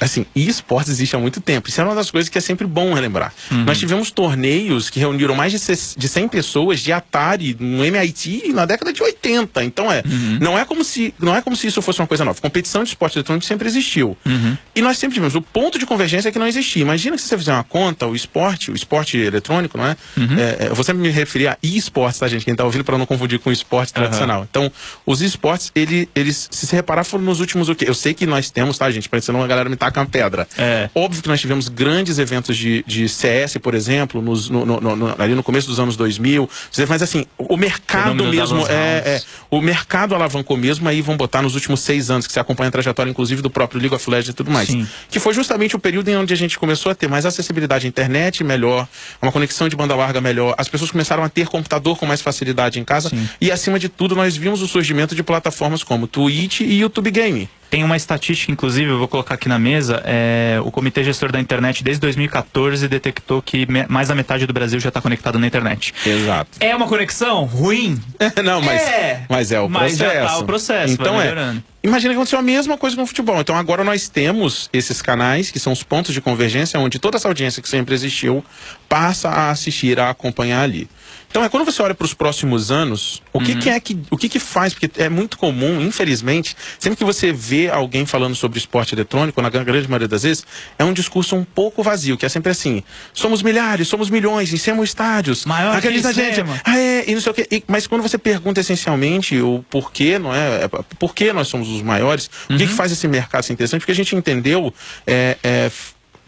assim, e esportes existe há muito tempo. Isso é uma das coisas que é sempre bom relembrar. Uhum. Nós tivemos torneios que reuniram mais de 100 pessoas de Atari no MIT na década de 80. Então é, uhum. não é como se não é como se isso fosse uma coisa nova. Competição de esporte eletrônico sempre existiu. Uhum. E nós sempre tivemos o ponto de convergência é que não existia. Imagina que se você fizer uma conta, o esporte, o esporte eletrônico, não é? Uhum. é, é eu vou sempre me referir a esportes, tá, gente? Quem tá ouvindo para não confundir com o esporte tradicional. Então, os esportes, ele, eles, se você reparar, foram nos últimos o quê? Eu sei que nós temos, tá, gente? Parecendo uma galera me taca uma pedra. É. Óbvio que nós tivemos grandes eventos de, de CS, por exemplo, nos, no, no, no, ali no começo dos anos 2000. Mas assim, o mercado mesmo é, é, O mercado alavancou mesmo, aí vão botar nos últimos seis anos, que você acompanha a trajetória, inclusive, do próprio League of Legends e tudo mais. Sim. Que foi justamente o período em onde a gente começou a ter mais acessibilidade à internet melhor, uma conexão de banda larga melhor. As pessoas começaram a ter computador com mais facilidade em casa. Sim. E acima de tudo, nós vimos o surgimento de plataformas como Twitch e YouTube Game. Tem uma estatística, inclusive, eu vou colocar aqui na mesa. É, o Comitê Gestor da Internet, desde 2014, detectou que me, mais da metade do Brasil já está conectado na internet. Exato. É uma conexão ruim? Não, mas é, mas é o mas processo. Já tá o processo. Então é. Imagina que aconteceu a mesma coisa com o futebol. Então agora nós temos esses canais, que são os pontos de convergência, onde toda essa audiência que sempre existiu passa a assistir, a acompanhar ali. Então é quando você olha para os próximos anos, o que, uhum. que é que o que, que faz? Porque é muito comum, infelizmente, sempre que você vê alguém falando sobre esporte eletrônico, na grande maioria das vezes, é um discurso um pouco vazio, que é sempre assim: somos milhares, somos milhões, enchemos estádios, maior acredita gente, ah, é, e não sei o quê. E, mas quando você pergunta essencialmente o porquê, não é? é por que nós somos os maiores? Uhum. O que, que uhum. faz esse mercado ser interessante? Porque a gente entendeu é, é,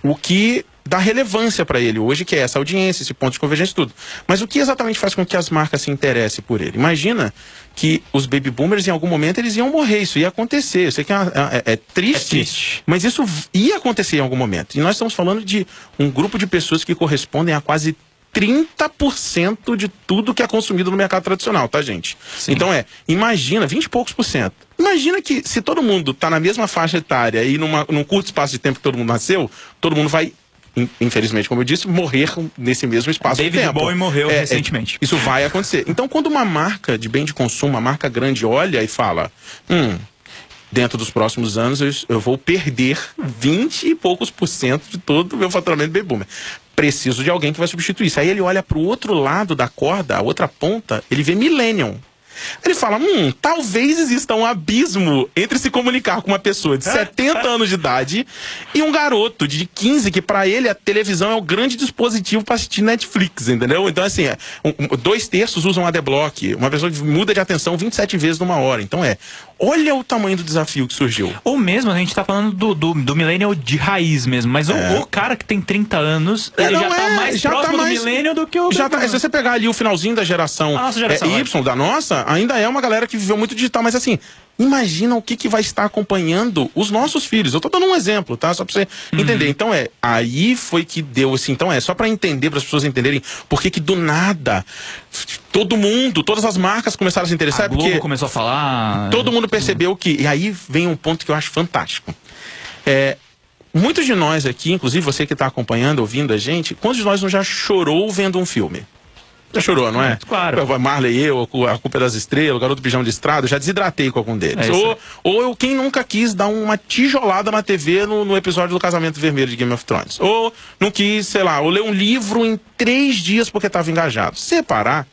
o que dá relevância para ele hoje, que é essa audiência, esse ponto de convergência tudo. Mas o que exatamente faz com que as marcas se interessem por ele? Imagina que os baby boomers em algum momento eles iam morrer, isso ia acontecer. Eu sei que é, é, é, triste, é triste, mas isso ia acontecer em algum momento. E nós estamos falando de um grupo de pessoas que correspondem a quase 30% de tudo que é consumido no mercado tradicional, tá, gente? Sim. Então é, imagina, 20 e poucos por cento. Imagina que se todo mundo está na mesma faixa etária e numa, num curto espaço de tempo que todo mundo nasceu, todo mundo vai infelizmente, como eu disse, morrer nesse mesmo espaço David de tempo. Bowie morreu é, é recentemente. É, isso vai acontecer. Então, quando uma marca de bem de consumo, uma marca grande, olha e fala, hum, dentro dos próximos anos eu, eu vou perder 20 e poucos por cento de todo o meu faturamento de boomer preciso de alguém que vai substituir isso. Aí ele olha para o outro lado da corda, a outra ponta, ele vê Millennium. Ele fala: hum, talvez exista um abismo entre se comunicar com uma pessoa de 70 anos de idade e um garoto de 15, que para ele a televisão é o grande dispositivo para assistir Netflix, entendeu? Então, assim, é, dois terços usam adblock, uma pessoa muda de atenção 27 vezes numa hora. Então é. Olha o tamanho do desafio que surgiu. Ou mesmo, a gente tá falando do, do, do millennial de raiz mesmo, mas é. o, o, cara que tem 30 anos, é, ele já tá é, mais já tá próximo tá mais, do millennial do que o... Já tá, se você pegar ali o finalzinho da geração, geração é, Y, da nossa, ainda é uma galera que viveu muito digital, mas assim, imagina o que, que vai estar acompanhando os nossos filhos. Eu tô dando um exemplo, tá? Só pra você uhum. entender. Então é, aí foi que deu assim, então é, só para entender, para as pessoas entenderem por que que do nada todo mundo, todas as marcas começaram a se interessar. A Globo porque começou a falar. Todo mundo percebeu que. E aí vem um ponto que eu acho fantástico. É, muitos de nós aqui, inclusive você que está acompanhando, ouvindo a gente, quantos de nós não já chorou vendo um filme? Já chorou, não é? Claro. Marley eu, a culpa é das estrelas, o garoto pijama de estrada, eu já desidratei com algum deles. É ou, ou eu, quem nunca quis dar uma tijolada na TV no, no, episódio do Casamento Vermelho de Game of Thrones. Ou não quis, sei lá, ou ler um livro em três dias porque estava engajado. Separar,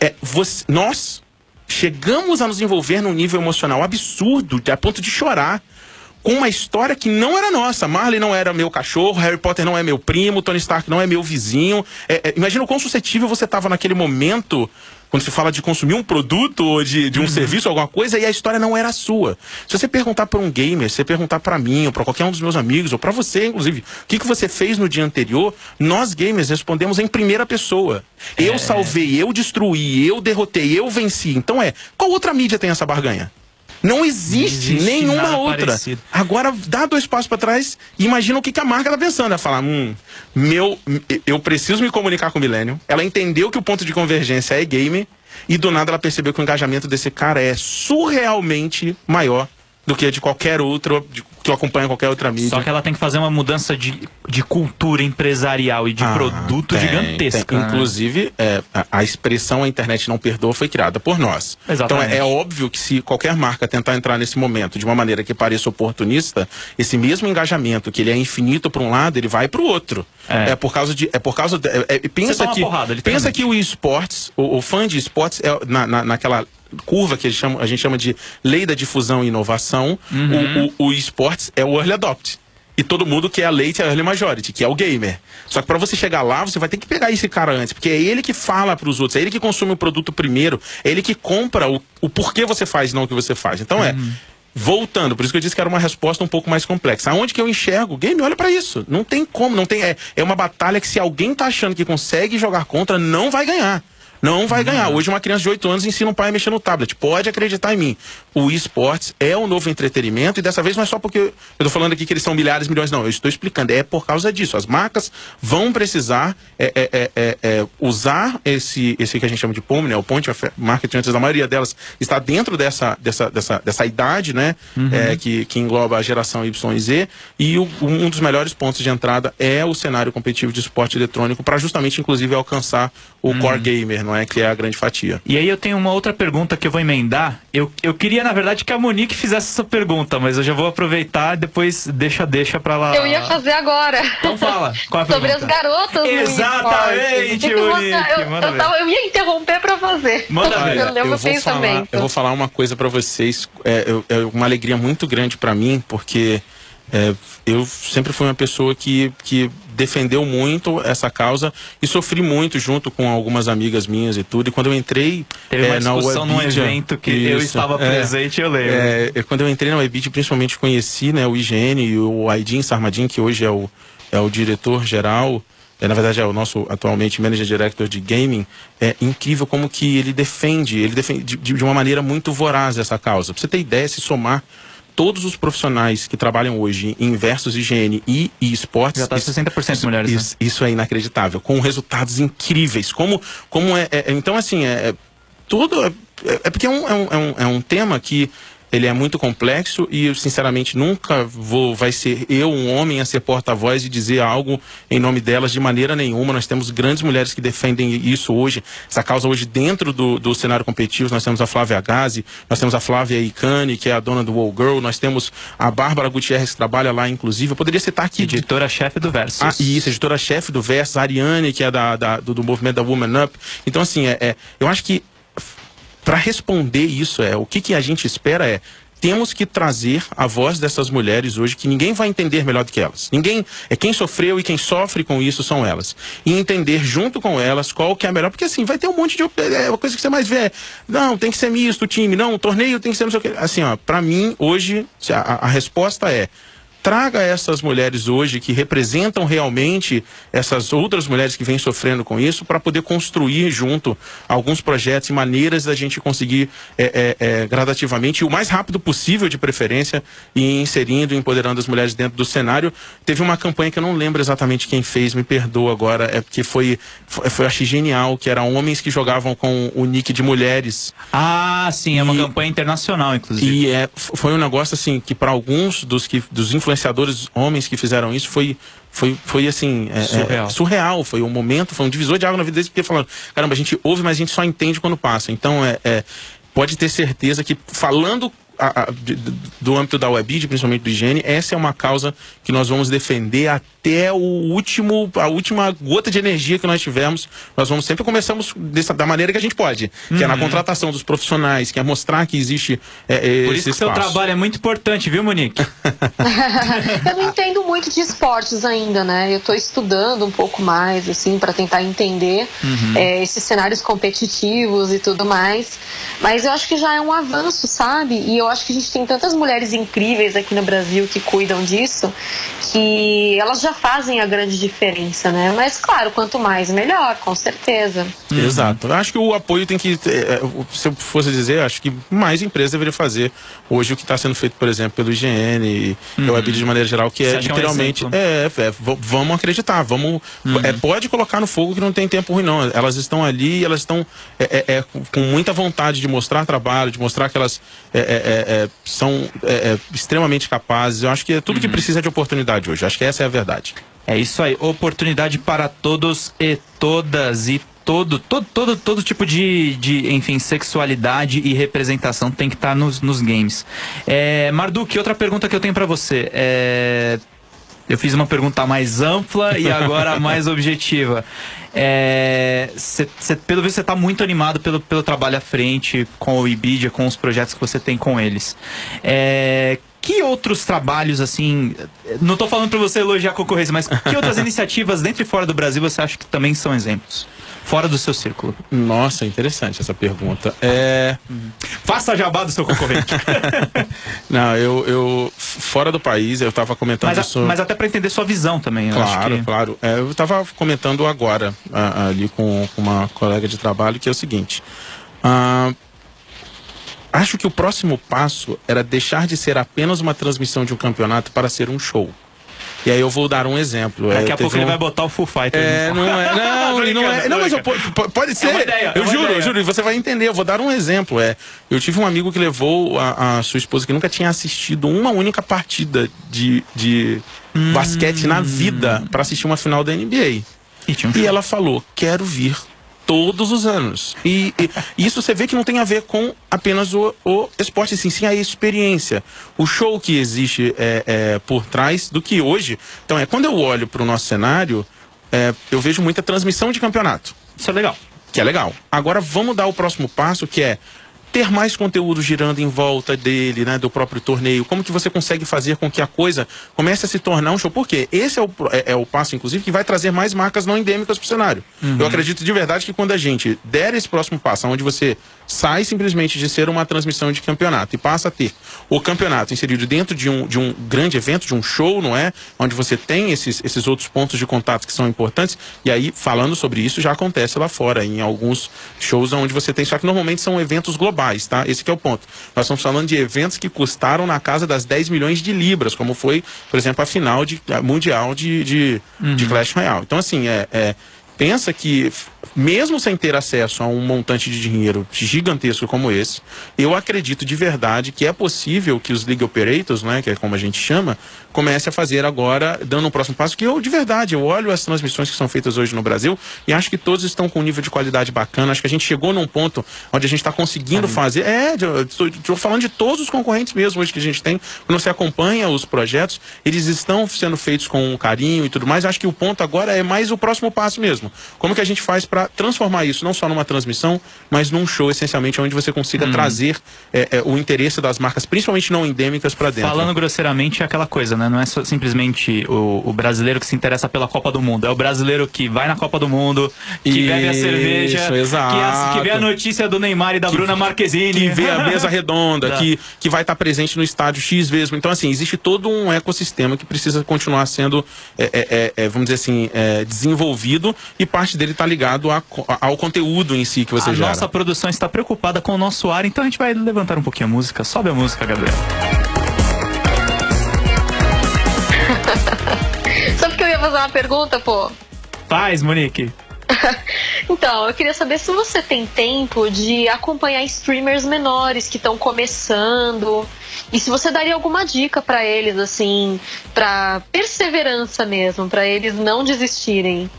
é, você, nós chegamos a nos envolver num nível emocional absurdo, a ponto de chorar uma história que não era nossa. Marley não era meu cachorro, Harry Potter não é meu primo, Tony Stark não é meu vizinho. É, é, imagina o quão suscetível você estava naquele momento quando se fala de consumir um produto ou de, de um uhum. serviço, alguma coisa, e a história não era sua. Se você perguntar para um gamer, se você perguntar para mim, ou para qualquer um dos meus amigos, ou para você, inclusive, o que, que você fez no dia anterior, nós gamers respondemos em primeira pessoa. É. Eu salvei, eu destruí, eu derrotei, eu venci. Então é, qual outra mídia tem essa barganha? Não existe, existe nenhuma outra. Parecido. Agora, dá dois passos para trás e imagina o que, que a marca está pensando. Ela fala, hum, meu, eu preciso me comunicar com o Millennium. Ela entendeu que o ponto de convergência é game e do nada ela percebeu que o engajamento desse cara é surrealmente maior do que de qualquer outro, de, que acompanha qualquer outra mídia. Só que ela tem que fazer uma mudança de, de cultura empresarial e de ah, produto tem, gigantesca. Tem. Inclusive, é, a, a, expressão a internet não perdoa foi criada por nós. Exatamente. Então é, é, óbvio que se qualquer marca tentar entrar nesse momento de uma maneira que pareça oportunista, esse mesmo engajamento, que ele é infinito para um lado, ele vai para o outro. É. é. por causa de. É por causa de, é, é pensa que, porrada, pensa que o esportes, o, o fã de esportes, é, na, na, naquela curva que a gente chama de lei da difusão e inovação, uhum. o, o, o esportes é o early adopt. E todo mundo quer a late early majority, que é o gamer. Só que para você chegar lá, você vai ter que pegar esse cara antes, porque é ele que fala para os outros, é ele que consome o produto primeiro, é ele que compra o, o porquê você faz, não o que você faz. Então é, uhum. é voltando, por isso que eu disse que era uma resposta um pouco mais complexa. Aonde que eu enxergo? O game olha para isso. Não tem como, não tem é, é uma batalha que se alguém tá achando que consegue jogar contra, não vai ganhar não vai ganhar. Hoje uma criança de 8 anos ensina um pai a mexer no tablet. Pode acreditar em mim. O esportes é o novo entretenimento e dessa vez não é só porque eu estou falando aqui que eles são milhares, milhões, não. Eu estou explicando. É por causa disso. As marcas vão precisar é, é, é, é, é usar esse, esse que a gente chama de POM, né? O Point of Marketing, antes da maioria delas está dentro dessa, dessa, dessa, dessa idade, né? Uhum. É, que, que engloba a geração Y e Z. E o, um dos melhores pontos de entrada é o cenário competitivo de esporte eletrônico para justamente, inclusive, alcançar o uhum. core gamer, não é que é a grande fatia. E aí eu tenho uma outra pergunta que eu vou emendar. Eu, eu queria, na verdade, que a Monique fizesse essa pergunta, mas eu já vou aproveitar e depois deixa, deixa pra lá. Eu ia fazer agora. Então fala. Qual a Sobre pergunta? as garotas Exatamente, no. Monique, Eu, eu, eu, tava- eu ia interromper pra fazer. Manda ver. Eu vou falar, eu vou falar uma coisa pra vocês. É, é uma alegria muito grande pra mim, porque é, eu sempre fui uma pessoa que, que defendeu muito essa causa e sofri muito junto com algumas amigas minhas e tudo. E quando eu entrei Teve uma é, na discussão num Webidia- evento que eu Isso, estava é. presente, eu lembro. É, eu- quando eu entrei na Webit, principalmente conheci né, o IGN e o Aidin Sarmadin, que hoje é o, é o diretor-geral, é, na verdade é o nosso atualmente Manager Director de Gaming, é incrível como que ele defende, ele defende de, de uma maneira muito voraz essa causa. Pra você ter ideia, se somar todos os profissionais que trabalham hoje em versus higiene e, e esportes... Já tá isso- 60% isso, mulheres, né? Isso, isso é inacreditável, com resultados incríveis. Como, como é, é- Então, assim, é, é- tudo. É, é porque é um, é, um, é, um, é um tema que ele é muito complexo e eu, sinceramente, nunca vou. Vai ser eu, um homem, a ser porta-voz e dizer algo em nome delas de maneira nenhuma. Nós temos grandes mulheres que defendem isso hoje, essa causa hoje dentro do, do cenário competitivo. Nós temos a Flávia Gazi, nós temos a Flávia Icani, que é a dona do Wall Girl, nós temos a Bárbara Gutierrez, que trabalha lá, inclusive. Eu poderia citar aqui Editora-chefe do Versus. ah, isso, editora-chefe do Versus, a Ariane, que é da, da- do, do movimento da Woman Up. Então, assim, é, é, eu acho que para responder isso, é o que, que a gente espera é temos que trazer a voz dessas mulheres hoje que ninguém vai entender melhor do que elas. Ninguém é quem sofreu e quem sofre com isso são elas. E entender junto com elas qual que é a melhor, porque assim, vai ter um monte de é uma coisa que você mais vê, é, não, tem que ser misto time, não, o torneio tem que ser não sei o que. Assim, ó, para mim hoje a- a resposta é traga essas mulheres hoje que representam realmente essas outras mulheres que vêm sofrendo com isso para poder construir junto alguns projetos e maneiras da gente conseguir é, é, é, gradativamente e o mais rápido possível de preferência e inserindo e empoderando as mulheres dentro do cenário teve uma campanha que eu não lembro exatamente quem fez me perdoa agora é porque foi foi, foi achei genial que era homens que jogavam com o nick de mulheres Ah, sim, é uma E- campanha internacional, inclusive. e é, foi um negócio assim que para alguns dos que dos influenciadores homens que fizeram isso foi foi, foi assim é, é, Surreal. surreal foi um momento foi um divisor de água na vida deles porque falaram caramba a gente ouve mas a gente só entende quando passa então é, é, pode ter certeza que falando a- a- de- do âmbito da Webid, principalmente do higiene, essa é uma causa que nós vamos defender até o último, a última gota de energia que nós tivermos. Nós vamos sempre começamos dessa, da maneira que a gente pode, que é na contratação dos profissionais, que é mostrar que existe é, é, Por esse isso que o seu trabalho é muito importante, viu, Monique? Eu não entendo muito de esportes ainda, né? Eu tô estudando um pouco mais, assim, para tentar entender é, esses cenários competitivos e tudo mais. Mas eu acho que já é um avanço, sabe? E eu acho que a gente tem tantas mulheres incríveis aqui no Brasil que cuidam disso, que elas já fazem a grande diferença, né? Mas, claro, quanto mais, melhor, com certeza. Exato. Eu acho que o apoio tem que. é, é, se eu fosse dizer, acho que mais empresas deveriam fazer hoje o que está sendo feito, por exemplo, pelo IGN e pela Webid de maneira geral, que Você é que é um literalmente. exemplo? É, é, v- vamos acreditar, vamos. é, pode colocar no fogo que não tem tempo ruim, não. Elas estão ali, elas estão é, é, é, com muita vontade de mostrar trabalho, de mostrar que elas é, é, é, é, são é, extremamente capazes. Eu acho que é tudo que precisa de oportunidade hoje. Acho que essa é a verdade. É isso aí, oportunidade para todos e todas e todo, todo, todo, todo tipo de, de, enfim, sexualidade e representação tem que estar nos, nos games. É, Marduk, outra pergunta que eu tenho para você. É, eu fiz uma pergunta mais ampla e agora mais objetiva. É, cê- cê- pelo visto, você está muito animado pelo, pelo trabalho à frente com o Ibidia, com os projetos que você tem com eles. É, que outros trabalhos, assim. Não estou falando para você elogiar a concorrência, mas que outras iniciativas dentro e fora do Brasil você acha que também são exemplos? Fora do seu círculo. Nossa, interessante essa pergunta. É. Faça jabá do seu concorrente. Não, eu, eu fora do país, eu estava comentando mas, a- isso. mas até para entender sua visão também. eu acho Claro, que- claro. É, eu estava comentando agora ah, ali com, com uma colega de trabalho que é o seguinte. ah, acho que o próximo passo era deixar de ser apenas uma transmissão de um campeonato para ser um show. E aí eu vou dar um exemplo. Daqui É, a pouco ele um- vai botar o Full Fighter. é, não é. Não, e não é. Não, mas eu, pode ser. uma ideia, é eu uma juro, eu juro, e você vai entender. Eu vou dar um exemplo. É, eu tive um amigo que levou a, a sua esposa que nunca tinha assistido uma única partida de, de basquete na vida para assistir uma final da NBA. Tinha um E ela falou: quero vir todos os anos. E, e, isso você vê que não tem a ver com apenas o, o esporte, sim, sim a experiência. O show que existe é, é, por trás do que hoje. Então, é quando eu olho para o nosso cenário, é, eu vejo muita transmissão de campeonato. Isso é legal. Que é legal. Agora vamos dar o próximo passo, que é ter mais conteúdo girando em volta dele, né, do próprio torneio. Como que você consegue fazer com que a coisa comece a se tornar um show? Porque esse é o, é, é o passo, inclusive, que vai trazer mais marcas não endêmicas para o cenário. Uhum. Eu acredito de verdade que quando a gente der esse próximo passo, onde você sai simplesmente de ser uma transmissão de campeonato e passa a ter o campeonato inserido dentro de um, de um grande evento, de um show, não é? Onde você tem esses, esses outros pontos de contato que são importantes. E aí, falando sobre isso, já acontece lá fora, em alguns shows onde você tem. Só que normalmente são eventos globais, tá? Esse é o ponto. Nós estamos falando de eventos que custaram na casa das 10 milhões de libras, como foi, por exemplo, a final de, a mundial de, de, uhum. de Clash Royale. Então, assim, é, é pensa que mesmo sem ter acesso a um montante de dinheiro gigantesco como esse, eu acredito de verdade que é possível que os league operators, né, que é como a gente chama, comece a fazer agora, dando um próximo passo, que eu, de verdade, eu olho as transmissões que são feitas hoje no Brasil e acho que todos estão com um nível de qualidade bacana, acho que a gente chegou num ponto onde a gente está conseguindo fazer, é, estou falando de todos os concorrentes mesmo hoje que a gente tem, quando você acompanha os projetos, eles estão sendo feitos com carinho e tudo mais, acho que o ponto agora é mais o próximo passo mesmo. Como que a gente faz para transformar isso não só numa transmissão, mas num show, essencialmente, onde você consiga hum. trazer é, é, o interesse das marcas, principalmente não endêmicas, para dentro. Falando grosseiramente, é aquela coisa, né? Não é só, simplesmente o, o, brasileiro que se interessa pela Copa do Mundo, é o brasileiro que vai na Copa do Mundo, que isso, bebe a cerveja, exato. Que, que, vê a notícia do Neymar e da que, Bruna Marquezine. Que vê a mesa redonda, que, que vai estar presente no estádio X vezes. Então, assim, existe todo um ecossistema que precisa continuar sendo, é, é, é vamos dizer assim, desenvolvido e parte dele está ligado a, ao conteúdo em si que você a gera. A nossa produção está preocupada com o nosso ar, então a gente vai levantar um pouquinho a música. Sobe a música, Gabriel. Fazer uma pergunta, pô? Faz, Monique. então, eu queria saber se você tem tempo de acompanhar streamers menores que estão começando e se você daria alguma dica para eles assim, para perseverança mesmo, para eles não desistirem.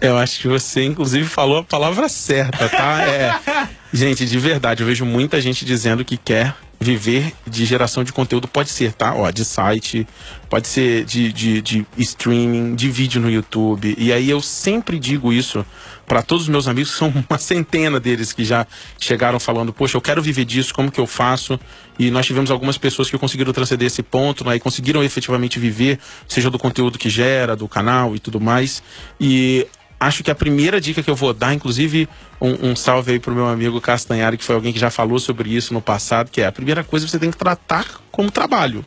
Eu acho que você, inclusive, falou a palavra certa, tá? É. Gente, de verdade, eu vejo muita gente dizendo que quer viver de geração de conteúdo. Pode ser, tá? Ó, de site, pode ser de, de, de streaming, de vídeo no YouTube. E aí eu sempre digo isso para todos os meus amigos, são uma centena deles que já chegaram falando, poxa, eu quero viver disso, como que eu faço? E nós tivemos algumas pessoas que conseguiram transcender esse ponto, né? E conseguiram efetivamente viver, seja do conteúdo que gera, do canal e tudo mais. E acho que a primeira dica que eu vou dar, inclusive um, um salve aí pro meu amigo Castanhari, que foi alguém que já falou sobre isso no passado, que é a primeira coisa você tem que tratar como trabalho.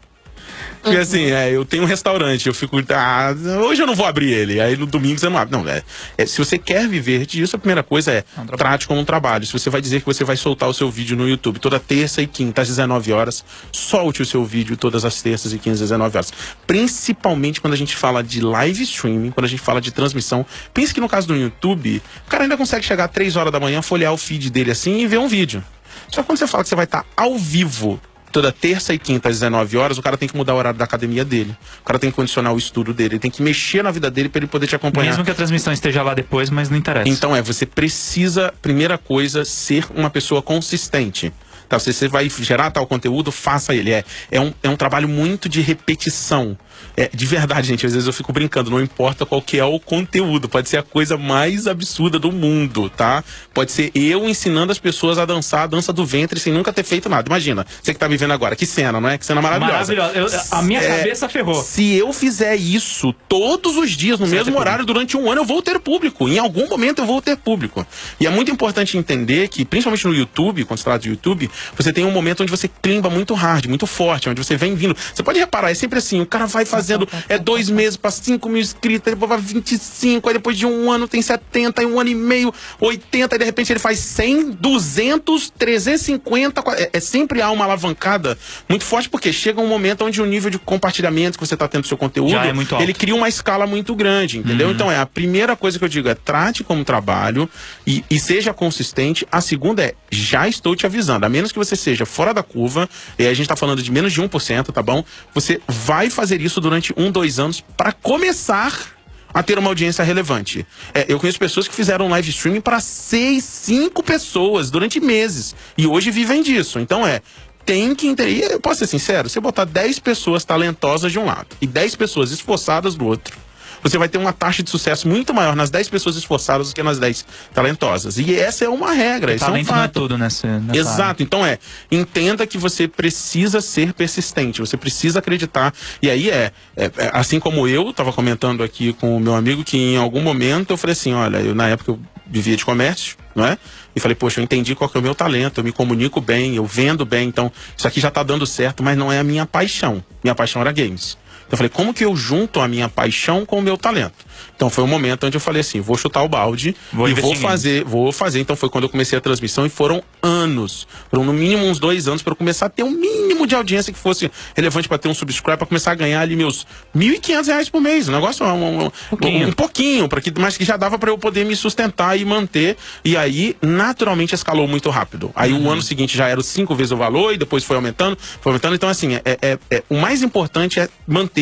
Porque uhum. assim, é, eu tenho um restaurante, eu fico. Ah, hoje eu não vou abrir ele. Aí no domingo você não abre. Não, é, é se você quer viver disso, a primeira coisa é, é um trate como um trabalho. Se você vai dizer que você vai soltar o seu vídeo no YouTube toda terça e quinta às 19 horas, solte o seu vídeo todas as terças e quintas às 19 horas. Principalmente quando a gente fala de live streaming, quando a gente fala de transmissão. Pense que no caso do YouTube, o cara ainda consegue chegar às 3 horas da manhã, folhear o feed dele assim e ver um vídeo. Só que quando você fala que você vai estar ao vivo toda terça e quinta às 19 horas, o cara tem que mudar o horário da academia dele. O cara tem que condicionar o estudo dele, ele tem que mexer na vida dele para ele poder te acompanhar. Mesmo que a transmissão esteja lá depois, mas não interessa. Então é, você precisa, primeira coisa, ser uma pessoa consistente. Tá, se você vai gerar tal conteúdo, faça ele. É, é, um, é um trabalho muito de repetição. É, de verdade, gente, às vezes eu fico brincando, não importa qual que é o conteúdo, pode ser a coisa mais absurda do mundo, tá? Pode ser eu ensinando as pessoas a dançar a dança do ventre sem nunca ter feito nada. Imagina, você que tá vivendo agora, que cena, não é? Que cena maravilhosa. Maravilhosa. Eu, a minha é, cabeça ferrou. Se eu fizer isso todos os dias, no você mesmo horário, durante um ano, eu vou ter público. Em algum momento eu vou ter público. E é muito importante entender que, principalmente no YouTube, quando se trata de YouTube, você tem um momento onde você climba muito hard, muito forte, onde você vem vindo. Você pode reparar, é sempre assim, o cara vai fazendo é dois meses para 5 mil inscritos, depois vai 25, aí depois de um ano tem 70, aí um ano e meio, 80, aí de repente ele faz 100, 200, 350. É, é sempre há uma alavancada muito forte, porque chega um momento onde o nível de compartilhamento que você está tendo do seu conteúdo, é ele cria uma escala muito grande, entendeu? Uhum. Então é a primeira coisa que eu digo é trate como trabalho e, e seja consistente. A segunda é já estou te avisando, a menos que você seja fora da curva, e aí a gente está falando de menos de 1%, tá bom? Você vai fazer isso durante durante um, dois anos para começar a ter uma audiência relevante. É, eu conheço pessoas que fizeram live streaming para seis, cinco pessoas durante meses e hoje vivem disso. Então é, tem que entender. Eu posso ser sincero, se eu botar 10 pessoas talentosas de um lado e 10 pessoas esforçadas do outro, você vai ter uma taxa de sucesso muito maior nas 10 pessoas esforçadas do que nas 10 talentosas. E essa é uma regra, isso é um fato. Não é tudo nessa, nessa Exato. Área. Então é, entenda que você precisa ser persistente, você precisa acreditar. E aí é, é, é assim como eu estava comentando aqui com o meu amigo, que em algum momento eu falei assim, olha, eu na época eu vivia de comércio, não é? E falei, poxa, eu entendi qual que é o meu talento, eu me comunico bem, eu vendo bem, então isso aqui já está dando certo, mas não é a minha paixão. Minha paixão era games. Então eu falei, como que eu junto a minha paixão com o meu talento? Então foi um momento onde eu falei assim, vou chutar o balde vou e vou fazer, vou fazer. Então foi quando eu comecei a transmissão e foram anos, foram no mínimo uns dois anos para eu começar a ter um mínimo de audiência que fosse relevante para ter um subscribe, para começar a ganhar ali meus R$ reais por mês. Um negócio um, um, pouquinho, um, pouquinho para que, mas que já dava para eu poder me sustentar e manter. E aí naturalmente escalou muito rápido. Aí uhum. o ano seguinte já era cinco vezes o valor e depois foi aumentando, foi aumentando. Então assim, é, é, é o mais importante é manter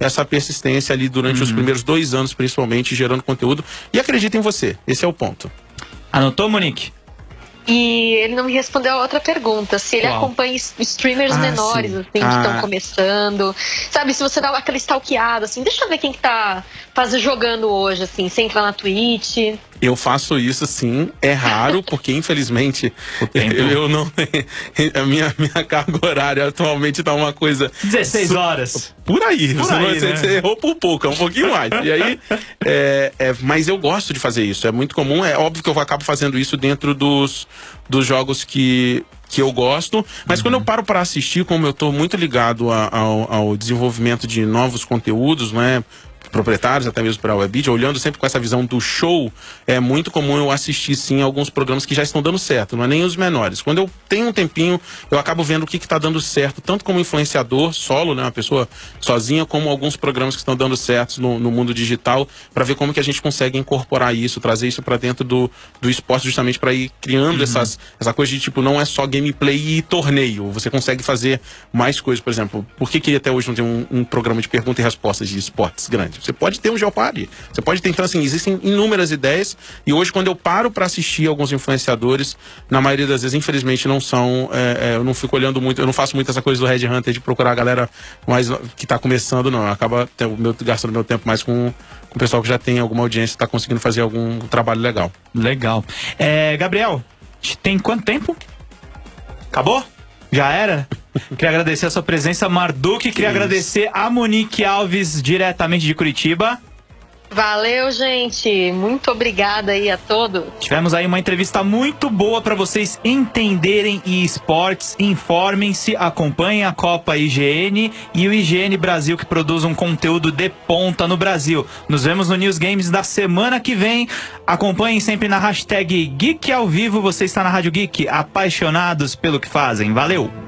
essa persistência ali durante uhum. os primeiros dois anos, principalmente, gerando conteúdo. E acredita em você. Esse é o ponto. Anotou, Monique? E ele não me respondeu a outra pergunta, se ele Qual? acompanha streamers ah, menores, sim. assim, que estão ah. começando. Sabe, se você dá aquela stalkeada, assim, deixa eu ver quem que tá fazendo, jogando hoje, assim, você entra na Twitch. Eu faço isso sim, é raro, porque infelizmente eu, eu, não. A minha, minha carga horária atualmente tá uma coisa. 16 horas. Por aí, por você, aí né? você, errou por pouco, é um pouquinho mais. E aí, é, é, mas eu gosto de fazer isso, é muito comum, é óbvio que eu acabo fazendo isso dentro dos, dos jogos que, que eu gosto, mas uhum. quando eu paro para assistir, como eu estou muito ligado a, ao, ao, desenvolvimento de novos conteúdos, né? Proprietários, até mesmo para a Webidia, olhando sempre com essa visão do show, é muito comum eu assistir sim alguns programas que já estão dando certo, não é nem os menores. Quando eu tenho um tempinho, eu acabo vendo o que está dando certo, tanto como influenciador solo, né, uma pessoa sozinha, como alguns programas que estão dando certo no, no mundo digital, para ver como que a gente consegue incorporar isso, trazer isso para dentro do, do esporte, justamente para ir criando uhum. essas, essa coisa de tipo, não é só gameplay e torneio, você consegue fazer mais coisas, por exemplo, por que, que até hoje não tem um, um programa de pergunta e respostas de esportes grande? Você pode ter um Geopard. Você pode ter, então, assim, existem inúmeras ideias. E hoje, quando eu paro para assistir alguns influenciadores, na maioria das vezes, infelizmente, não são. É, é, eu não fico olhando muito, eu não faço muito essa coisa do Red Hunter de procurar a galera mais que está começando, não. Acaba gastando meu tempo mais com, com o pessoal que já tem alguma audiência, está conseguindo fazer algum trabalho legal. Legal. É, Gabriel, tem quanto tempo? Acabou? Já era? Queria agradecer a sua presença, Marduk. Queria agradecer a Monique Alves, diretamente de Curitiba. Valeu, gente. Muito obrigada aí a todos. Tivemos aí uma entrevista muito boa para vocês entenderem esportes. Informem-se, acompanhem a Copa IGN e o IGN Brasil que produz um conteúdo de ponta no Brasil. Nos vemos no News Games da semana que vem. Acompanhem sempre na hashtag Geek ao vivo. Você está na Rádio Geek, apaixonados pelo que fazem. Valeu!